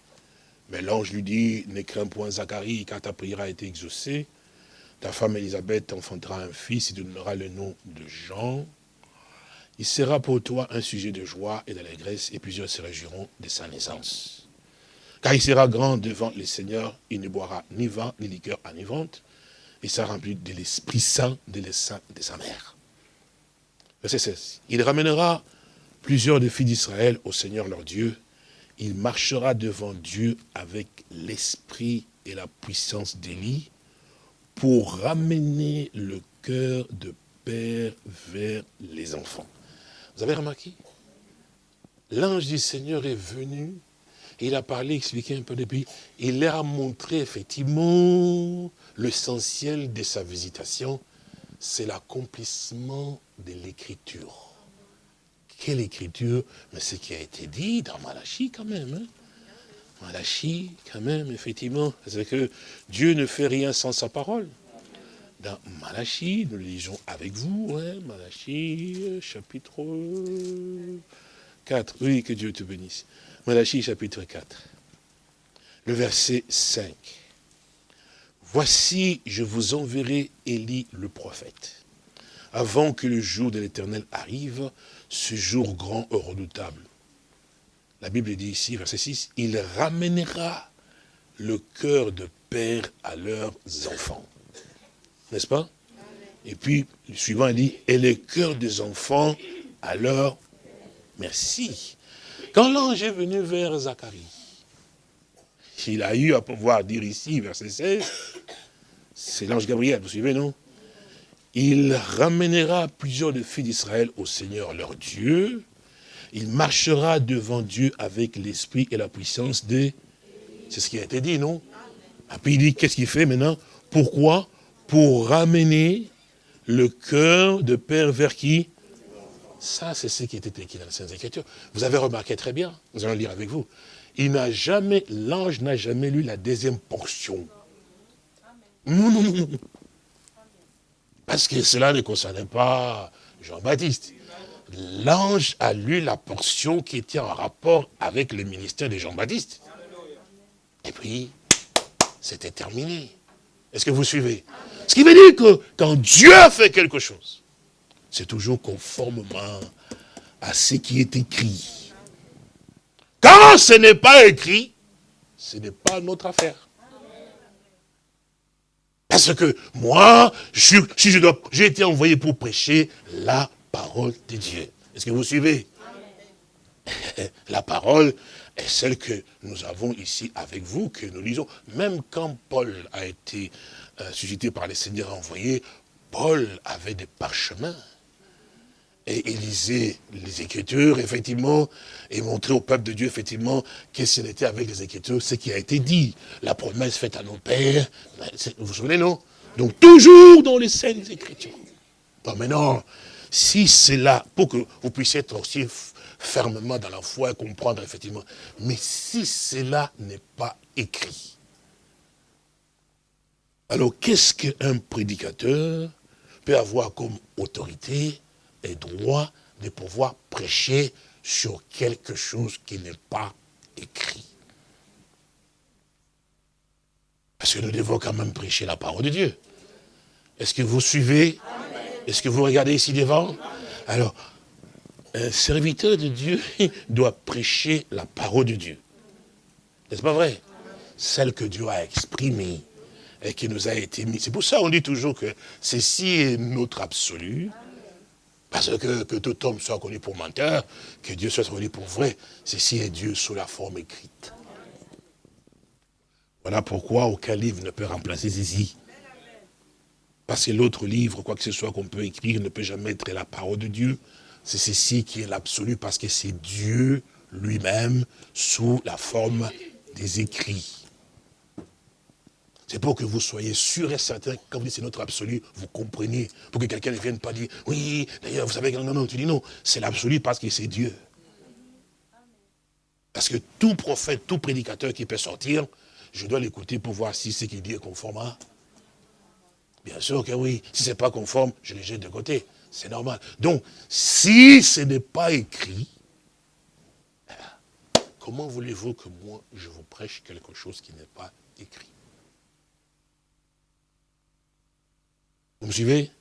Mais l'ange lui dit, ne crains point Zacharie, car ta prière a été exaucée. Ta femme Élisabeth enfantera un fils, et tu donneras le nom de Jean. Il sera pour toi un sujet de joie et d'allégresse, et plusieurs se réjouiront de sa naissance. Car il sera grand devant les seigneurs, il ne boira ni vin, ni liqueur enivrante, il sera rempli de l'Esprit Saint de l'essaim de sa mère. Verset 16. Il ramènera plusieurs des filles d'Israël au Seigneur leur Dieu. Il marchera devant Dieu avec l'esprit et la puissance d'Élie pour ramener le cœur de père vers les enfants. Vous avez remarqué? L'ange du Seigneur est venu, il a parlé, expliqué un peu depuis, il leur a montré effectivement l'essentiel de sa visitation, c'est l'accomplissement de l'écriture. Quelle écriture Mais ce qui a été dit dans Malachie quand même. Hein? Malachie, quand même, effectivement. C'est que Dieu ne fait rien sans sa parole. Dans Malachie, nous le lisons avec vous, hein? Malachie, chapitre 4. Oui, que Dieu te bénisse. Malachie, chapitre 4. Le verset 5. Voici, je vous enverrai Élie le prophète, avant que le jour de l'éternel arrive, ce jour grand et redoutable. La Bible dit ici, verset 6, il ramènera le cœur de père à leurs enfants. N'est-ce pas? Et puis, le suivant dit, et le cœur des enfants à leur merci. Quand l'ange est venu vers Zacharie, il a eu à pouvoir dire ici, verset 16, c'est l'ange Gabriel, vous suivez, non? Il ramènera plusieurs de filles d'Israël au Seigneur leur Dieu. Il marchera devant Dieu avec l'esprit et la puissance des... C'est ce qui a été dit, non? Et puis il dit, qu'est-ce qu'il fait maintenant? Pourquoi? Pour ramener le cœur de Père vers qui? Ça, c'est ce qui était écrit dans la Sainte Écriture. Vous avez remarqué très bien, nous allons lire avec vous. Il n'a jamais, l'ange n'a jamais lu la deuxième portion. Non, non, non, non. Parce que cela ne concernait pas Jean-Baptiste. L'ange a lu la portion qui était en rapport avec le ministère de Jean-Baptiste. Et puis, c'était terminé. Est-ce que vous suivez? Ce qui veut dire que quand Dieu fait quelque chose, c'est toujours conformément à ce qui est écrit. Quand ce n'est pas écrit, ce n'est pas notre affaire. Parce que moi, je, si je dois, j'ai été envoyé pour prêcher la parole de Dieu. Est-ce que vous suivez? La parole est celle que nous avons ici avec vous, que nous lisons. Même quand Paul a été euh, suscité par les seigneurs envoyés, Paul avait des parchemins. Et il lisait les Écritures, effectivement, et montrait au peuple de Dieu, effectivement, qu'est-ce qu'il était avec les Écritures, ce qui a été dit. La promesse faite à nos pères. Vous vous souvenez, non? Donc, toujours dans les scènes Écritures. Bon, maintenant, si c'est là, pour que vous puissiez être aussi fermement dans la foi et comprendre, effectivement, mais si cela n'est pas écrit, alors qu'est-ce qu'un prédicateur peut avoir comme autorité et droit de pouvoir prêcher sur quelque chose qui n'est pas écrit. Parce que nous devons quand même prêcher la parole de Dieu. Est-ce que vous suivez? Est-ce que vous regardez ici devant? Alors, un serviteur de Dieu doit prêcher la parole de Dieu. N'est-ce pas vrai? Celle que Dieu a exprimée et qui nous a été mise. C'est pour ça qu'on dit toujours que ceci est notre absolu, parce que, que tout homme soit connu pour menteur, que Dieu soit connu pour vrai, ceci est Dieu sous la forme écrite. Voilà pourquoi aucun livre ne peut remplacer ceci. Parce que l'autre livre, quoi que ce soit qu'on peut écrire, ne peut jamais être la parole de Dieu. C'est ceci qui est l'absolu, parce que c'est Dieu lui-même sous la forme des écrits. C'est pour que vous soyez sûr et certain, quand vous dites c'est notre absolu, vous compreniez. Pour que quelqu'un ne vienne pas dire, oui, d'ailleurs, vous savez, non, non, tu dis non, c'est l'absolu parce que c'est Dieu. Parce que tout prophète, tout prédicateur qui peut sortir, je dois l'écouter pour voir si ce qu'il dit est conforme à. Bien sûr que oui. Si ce n'est pas conforme, je le jette de côté. C'est normal. Donc, si ce n'est pas écrit, comment voulez-vous que moi, je vous prêche quelque chose qui n'est pas écrit? Vous me suivez?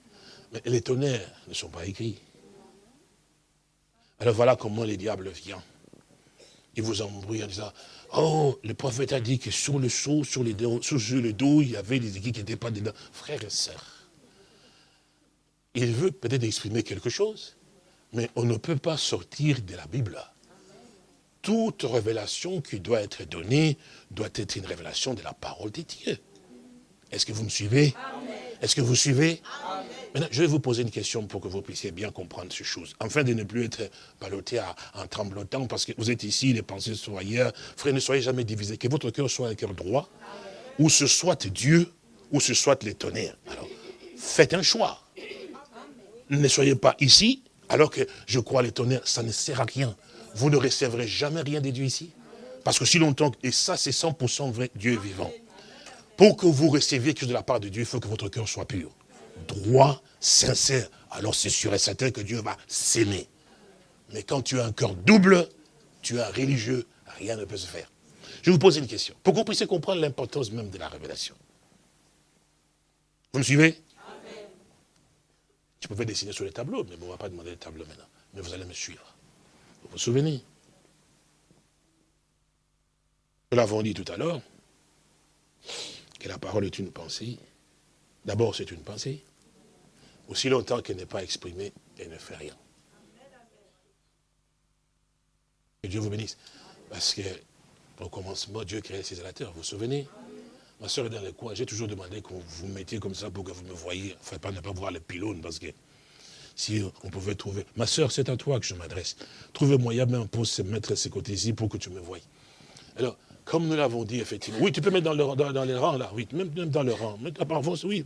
Mais les tonnerres ne sont pas écrits. Alors voilà comment les diables viennent. Ils vous embrouillent en disant, oh, le prophète a dit que sur le seau, sur, les sur le dos, il y avait des équipes qui n'étaient pas dedans. Frères et sœurs, il veut peut-être exprimer quelque chose, mais on ne peut pas sortir de la Bible. Toute révélation qui doit être donnée doit être une révélation de la parole de Dieu. Est-ce que vous me suivez? Est-ce que vous suivez? Maintenant, je vais vous poser une question pour que vous puissiez bien comprendre ces choses. Afin de ne plus être ballotté en tremblotant, parce que vous êtes ici, les pensées sont ailleurs. Frère, ne soyez jamais divisés. Que votre cœur soit un cœur droit, ou ce soit Dieu, ou ce soit les tonnerres. Alors, faites un choix. Ne soyez pas ici, alors que je crois les tonnerres, ça ne sert à rien. Vous ne recevrez jamais rien de Dieu ici. Parce que si longtemps, et ça c'est 100% vrai, Dieu est vivant. Pour que vous receviez quelque chose de la part de Dieu, il faut que votre cœur soit pur, droit, sincère. Alors c'est sûr et certain que Dieu va s'aimer. Mais quand tu as un cœur double, tu es un religieux, rien ne peut se faire. Je vais vous poser une question, pour que vous puissiez comprendre l'importance même de la révélation. Vous me suivez? Je pouvais dessiner sur les tableaux, mais on ne va pas demander les tableaux maintenant. Mais vous allez me suivre. Vous vous souvenez? Nous l'avons dit tout à l'heure, que la parole est une pensée, d'abord c'est une pensée, aussi longtemps qu'elle n'est pas exprimée, elle ne fait rien. Que Dieu vous bénisse. Parce que, au commencement, Dieu créait les la terre, vous vous souvenez? Ma soeur est dans le coin, j'ai toujours demandé qu'on vous mettiez comme ça pour que vous me voyiez. Enfin, pas ne pas voir les pylônes, parce que si on pouvait trouver... Ma soeur, c'est à toi que je m'adresse. Trouvez moyen même pour se mettre à ces côtés-ci pour que tu me voies. Alors, comme nous l'avons dit, effectivement. Oui, tu peux mettre dans, le, dans, les rangs, là, oui, même, dans le rang. Oui,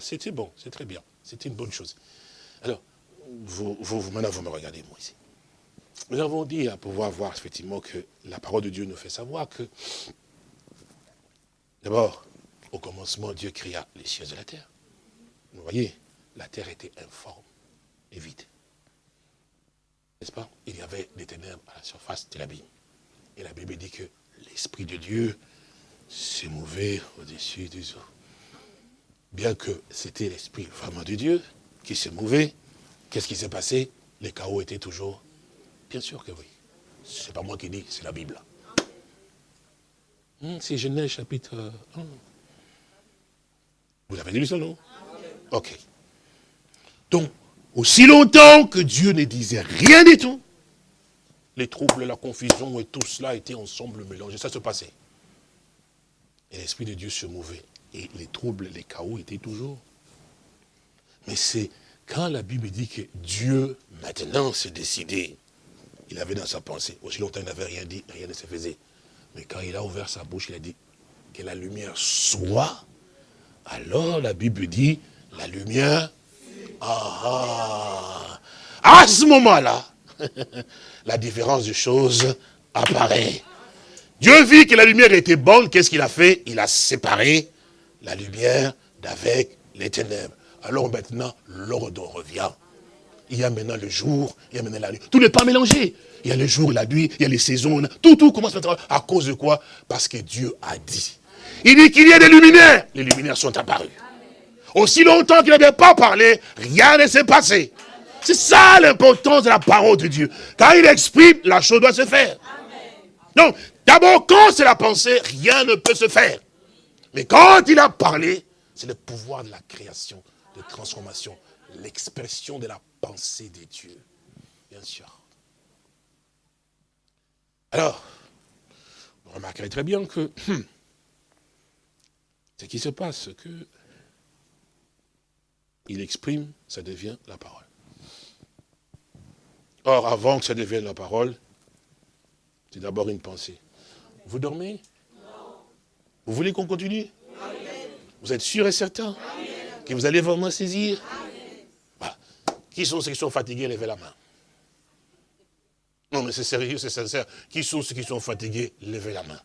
c'était bon, c'est très bien. C'était une bonne chose. Alors, vous, maintenant, vous me regardez, moi, ici. Nous avons dit à pouvoir voir, effectivement, que la parole de Dieu nous fait savoir que, d'abord, au commencement, Dieu créa les cieux et la terre. Vous voyez, la terre était informe et vide. N'est-ce pas? Il y avait des ténèbres à la surface de l'abîme. Et la Bible dit que l'Esprit de Dieu s'est mouvé au-dessus des eaux. Bien que c'était l'Esprit vraiment de Dieu qui s'est mouvé, qu'est-ce qui s'est passé? Les chaos étaient toujours Bien sûr que oui. C'est pas moi qui dis, c'est la Bible. Hmm, c'est Genèse chapitre 1. Vous avez lu ça, non? Ok. Donc, aussi longtemps que Dieu ne disait rien du tout, les troubles, la confusion et tout cela étaient ensemble mélangés. Ça se passait. Et l'Esprit de Dieu se mouvait. Et les troubles, les chaos étaient toujours. Mais c'est quand la Bible dit que Dieu, maintenant, s'est décidé, il avait dans sa pensée, aussi longtemps il n'avait rien dit, rien ne se faisait. Mais quand il a ouvert sa bouche, il a dit que la lumière soit, alors la Bible dit, la lumière, ah, ah. à ce moment-là, la différence des choses apparaît. Dieu vit que la lumière était bonne, qu'est-ce qu'il a fait? Il a séparé la lumière d'avec les ténèbres. Alors maintenant, l'ordre revient. Il y a maintenant le jour, il y a maintenant la nuit. Tout n'est pas mélangé. Il y a le jour, la nuit, il y a les saisons. Tout, tout commence maintenant. À cause de quoi? Parce que Dieu a dit. Il dit qu'il y a des luminaires. Les luminaires sont apparus. Aussi longtemps qu'il n'avait pas parlé, rien ne s'est passé. C'est ça l'importance de la parole de Dieu. Quand il exprime, la chose doit se faire. Donc, d'abord, quand c'est la pensée, rien ne peut se faire. Mais quand il a parlé, c'est le pouvoir de la création, de transformation, l'expression de la pensée de Dieu. Bien sûr. Alors, vous remarquerez très bien que ce qui se passe, que il exprime, ça devient la parole. Or, avant que ça devienne la parole, c'est d'abord une pensée. Vous dormez? Vous voulez qu'on continue? Vous êtes sûr et certain que vous allez vraiment saisir? Qui sont ceux qui sont fatigués? Levez la main. Non, mais c'est sérieux, c'est sincère. Qui sont ceux qui sont fatigués? Levez la main.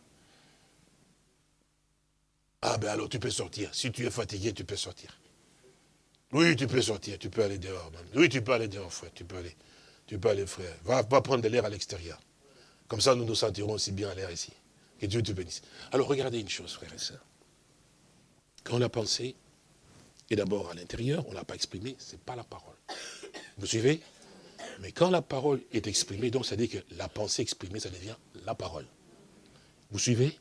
Ah ben alors tu peux sortir. Si tu es fatigué, tu peux sortir. Oui, tu peux sortir, tu peux aller dehors. Oui, tu peux aller dehors, frère, tu peux aller. Tu peux aller, frère. Va, prendre de l'air à l'extérieur. Comme ça, nous nous sentirons aussi bien à l'air ici. Que Dieu te bénisse. Alors, regardez une chose, frère et sœurs. Quand on a pensé, et d'abord à l'intérieur, on ne l'a pas exprimé, ce n'est pas la parole. Vous suivez? Mais quand la parole est exprimée, donc ça dit que la pensée exprimée, ça devient la parole. Vous suivez?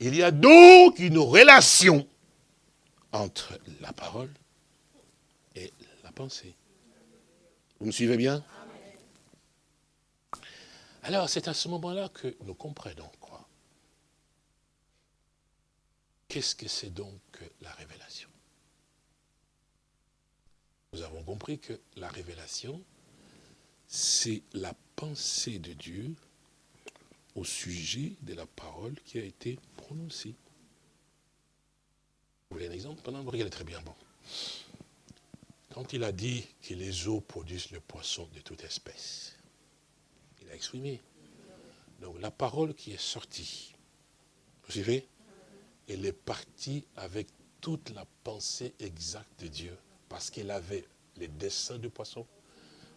Il y a donc une relation entre la parole et la pensée. Vous me suivez bien? Alors, c'est à ce moment-là que nous comprenons quoi Qu'est-ce que c'est donc la révélation? Nous avons compris que la révélation, c'est la pensée de Dieu au sujet de la parole qui a été prononcée. Vous voulez un exemple? Pendant vous regardez très bien. Bon. Quand il a dit que les eaux produisent le poisson de toute espèce, exprimé. Donc la parole qui est sortie, vous savez, elle est partie avec toute la pensée exacte de Dieu, parce qu'elle avait les dessins du poisson,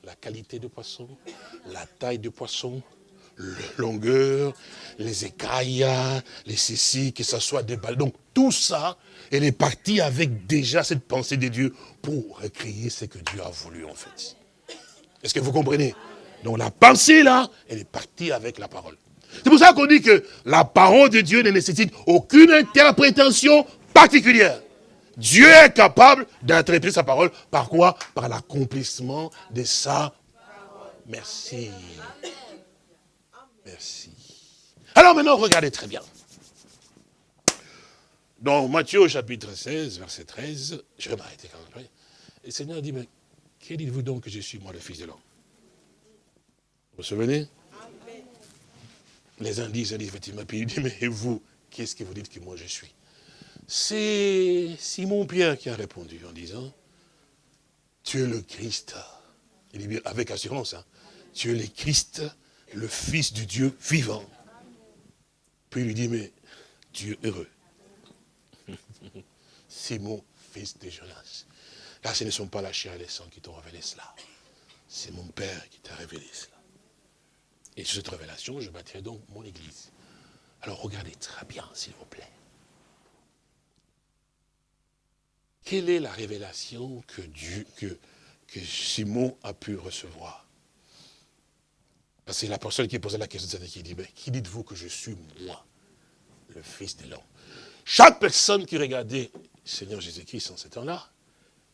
la qualité du poisson, la taille du poisson, la longueur, les écailles, les ceci, que ce soit des balles. Donc tout ça, elle est partie avec déjà cette pensée de Dieu pour recréer ce que Dieu a voulu en fait. Est-ce que vous comprenez? Donc la pensée là, elle est partie avec la parole. C'est pour ça qu'on dit que la parole de Dieu ne nécessite aucune interprétation particulière. Dieu est capable d'interpréter sa parole. Par quoi? Par l'accomplissement de sa Merci. Merci. Alors maintenant, regardez très bien. Dans Matthieu chapitre 16, verset 13, je vais m'arrêter quand même. Et le Seigneur dit, mais que dites-vous donc que je suis moi le Fils de l'homme? Vous vous souvenez? Les uns disent, effectivement, puis il dit, mais vous, qu'est-ce que vous dites que moi je suis? C'est Simon Pierre qui a répondu en disant, tu es le Christ. Il dit avec assurance, hein, tu es le Christ, le Fils du Dieu vivant. Puis il lui dit, mais Dieu heureux. Simon, fils de Jonas. Là, ce ne sont pas la chair et les sangs qui t'ont révélé cela. C'est mon Père qui t'a révélé cela. Et sur cette révélation, je bâtirai donc mon église. Alors regardez très bien, s'il vous plaît. Quelle est la révélation que, Dieu, que, Simon a pu recevoir? Parce que la personne qui posait la question, qui dit, mais qui dites-vous que je suis moi, le Fils de l'homme Chaque personne qui regardait Seigneur Jésus-Christ en ce temps-là,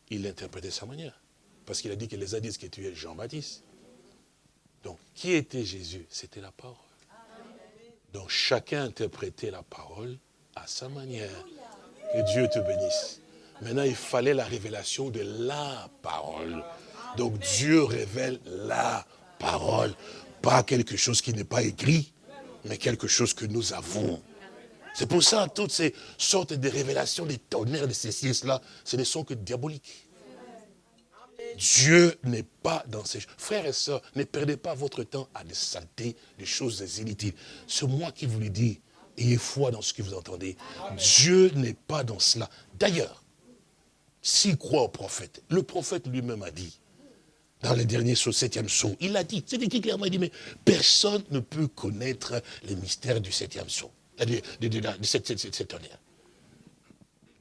il l'interprétait de sa manière. Parce qu'il a dit que les a dit que tu es Jean-Baptiste. Donc, qui était Jésus? C'était la parole. Donc, chacun interprétait la parole à sa manière. Que Dieu te bénisse. Maintenant, il fallait la révélation de la parole. Donc, Dieu révèle la parole. Pas quelque chose qui n'est pas écrit, mais quelque chose que nous avons. C'est pour ça, toutes ces sortes de révélations, des tonnerres, de ces cieux-là, ce ne sont que diaboliques. Dieu n'est pas dans ces choses. Frères et sœurs, ne perdez pas votre temps à des saletés, des choses inutiles. C'est moi qui vous le dis. Ayez foi dans ce que vous entendez. Dieu n'est pas dans cela. D'ailleurs, s'il croit au prophète, le prophète lui-même a dit, dans les derniers au septième saut, il a dit, c'est écrit clairement, il dit, mais personne ne peut connaître les mystères du septième saut, de, de, cette, tonnerre.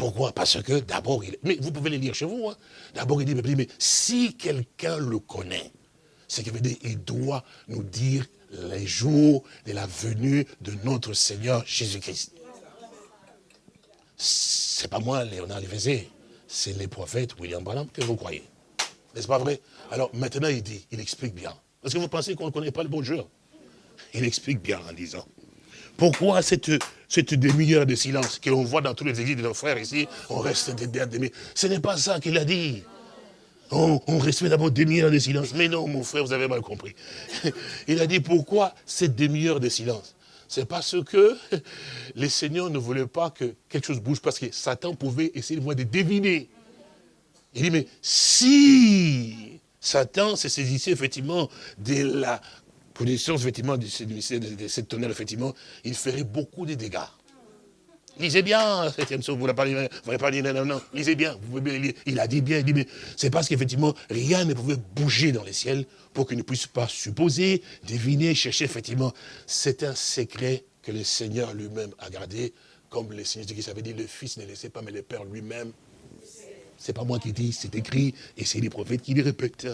Pourquoi? Parce que d'abord, mais vous pouvez les lire chez vous, hein. d'abord il dit, mais si quelqu'un le connaît, c'est qu'il veut dire, il doit nous dire les jours de la venue de notre Seigneur Jésus-Christ. C'est pas moi, Léonard Lévézé, c'est les prophètes William Branham que vous croyez. N'est-ce pas vrai? Alors maintenant il dit, il explique bien. Parce que vous pensez qu'on ne connaît pas le bon Dieu Il explique bien en disant, pourquoi cette, cette demi-heure de silence que l'on voit dans tous les églises de nos frères ici, on reste des demi Ce n'est pas ça qu'il a dit. On, respecte d'abord demi-heure de silence. Mais non, mon frère, vous avez mal compris. Il a dit, pourquoi cette demi-heure de silence C'est parce que les seigneurs ne voulaient pas que quelque chose bouge, parce que Satan pouvait essayer de deviner. Il dit, mais si Satan se saisissait effectivement de la position effectivement de, cette tonnerre, effectivement, il ferait beaucoup de dégâts. Lisez bien, septième vous n'avez pas, non, non, lisez bien, vous pouvez bien lire. Il a dit bien, il dit, mais c'est parce qu'effectivement, rien ne pouvait bouger dans les ciels pour qu'il ne puisse pas supposer, deviner, chercher, effectivement. C'est un secret que le Seigneur lui-même a gardé, comme le Seigneur qui avait dit, le Fils ne laissait pas, mais le Père lui-même. C'est pas moi qui dis, c'est écrit, et c'est les prophètes qui le répètent.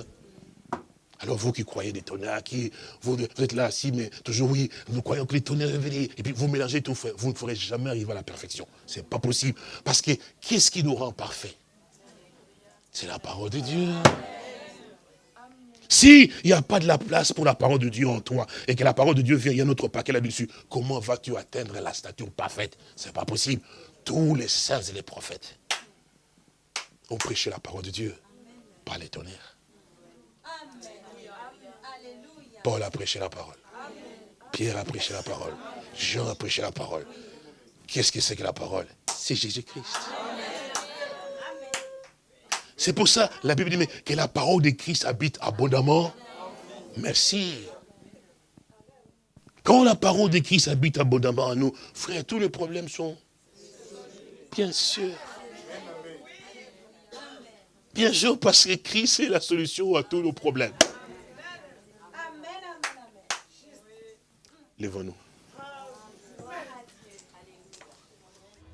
Alors vous qui croyez des tonnerres, qui, vous, êtes là assis, mais toujours oui, vous croyez que les tonnerres révélés, et puis vous mélangez tout, vous ne pourrez jamais arriver à la perfection. Ce n'est pas possible. Parce que qu'est-ce qui nous rend parfaits? C'est la parole de Dieu. S'il n'y a pas de la place pour la parole de Dieu en toi, et que la parole de Dieu vient, il y a un autre paquet là-dessus, comment vas-tu atteindre la stature parfaite? Ce n'est pas possible. Tous les saints et les prophètes ont prêché la parole de Dieu, pas les tonnerres. Paul a prêché la parole. Pierre a prêché la parole. Jean a prêché la parole. Qu'est-ce que c'est que la parole? C'est Jésus-Christ. C'est pour ça, la Bible dit que la parole de Christ habite abondamment. Merci. Quand la parole de Christ habite abondamment en nous, frère, tous les problèmes sont... Bien sûr. Bien sûr, parce que Christ est la solution à tous nos problèmes. Levons-nous.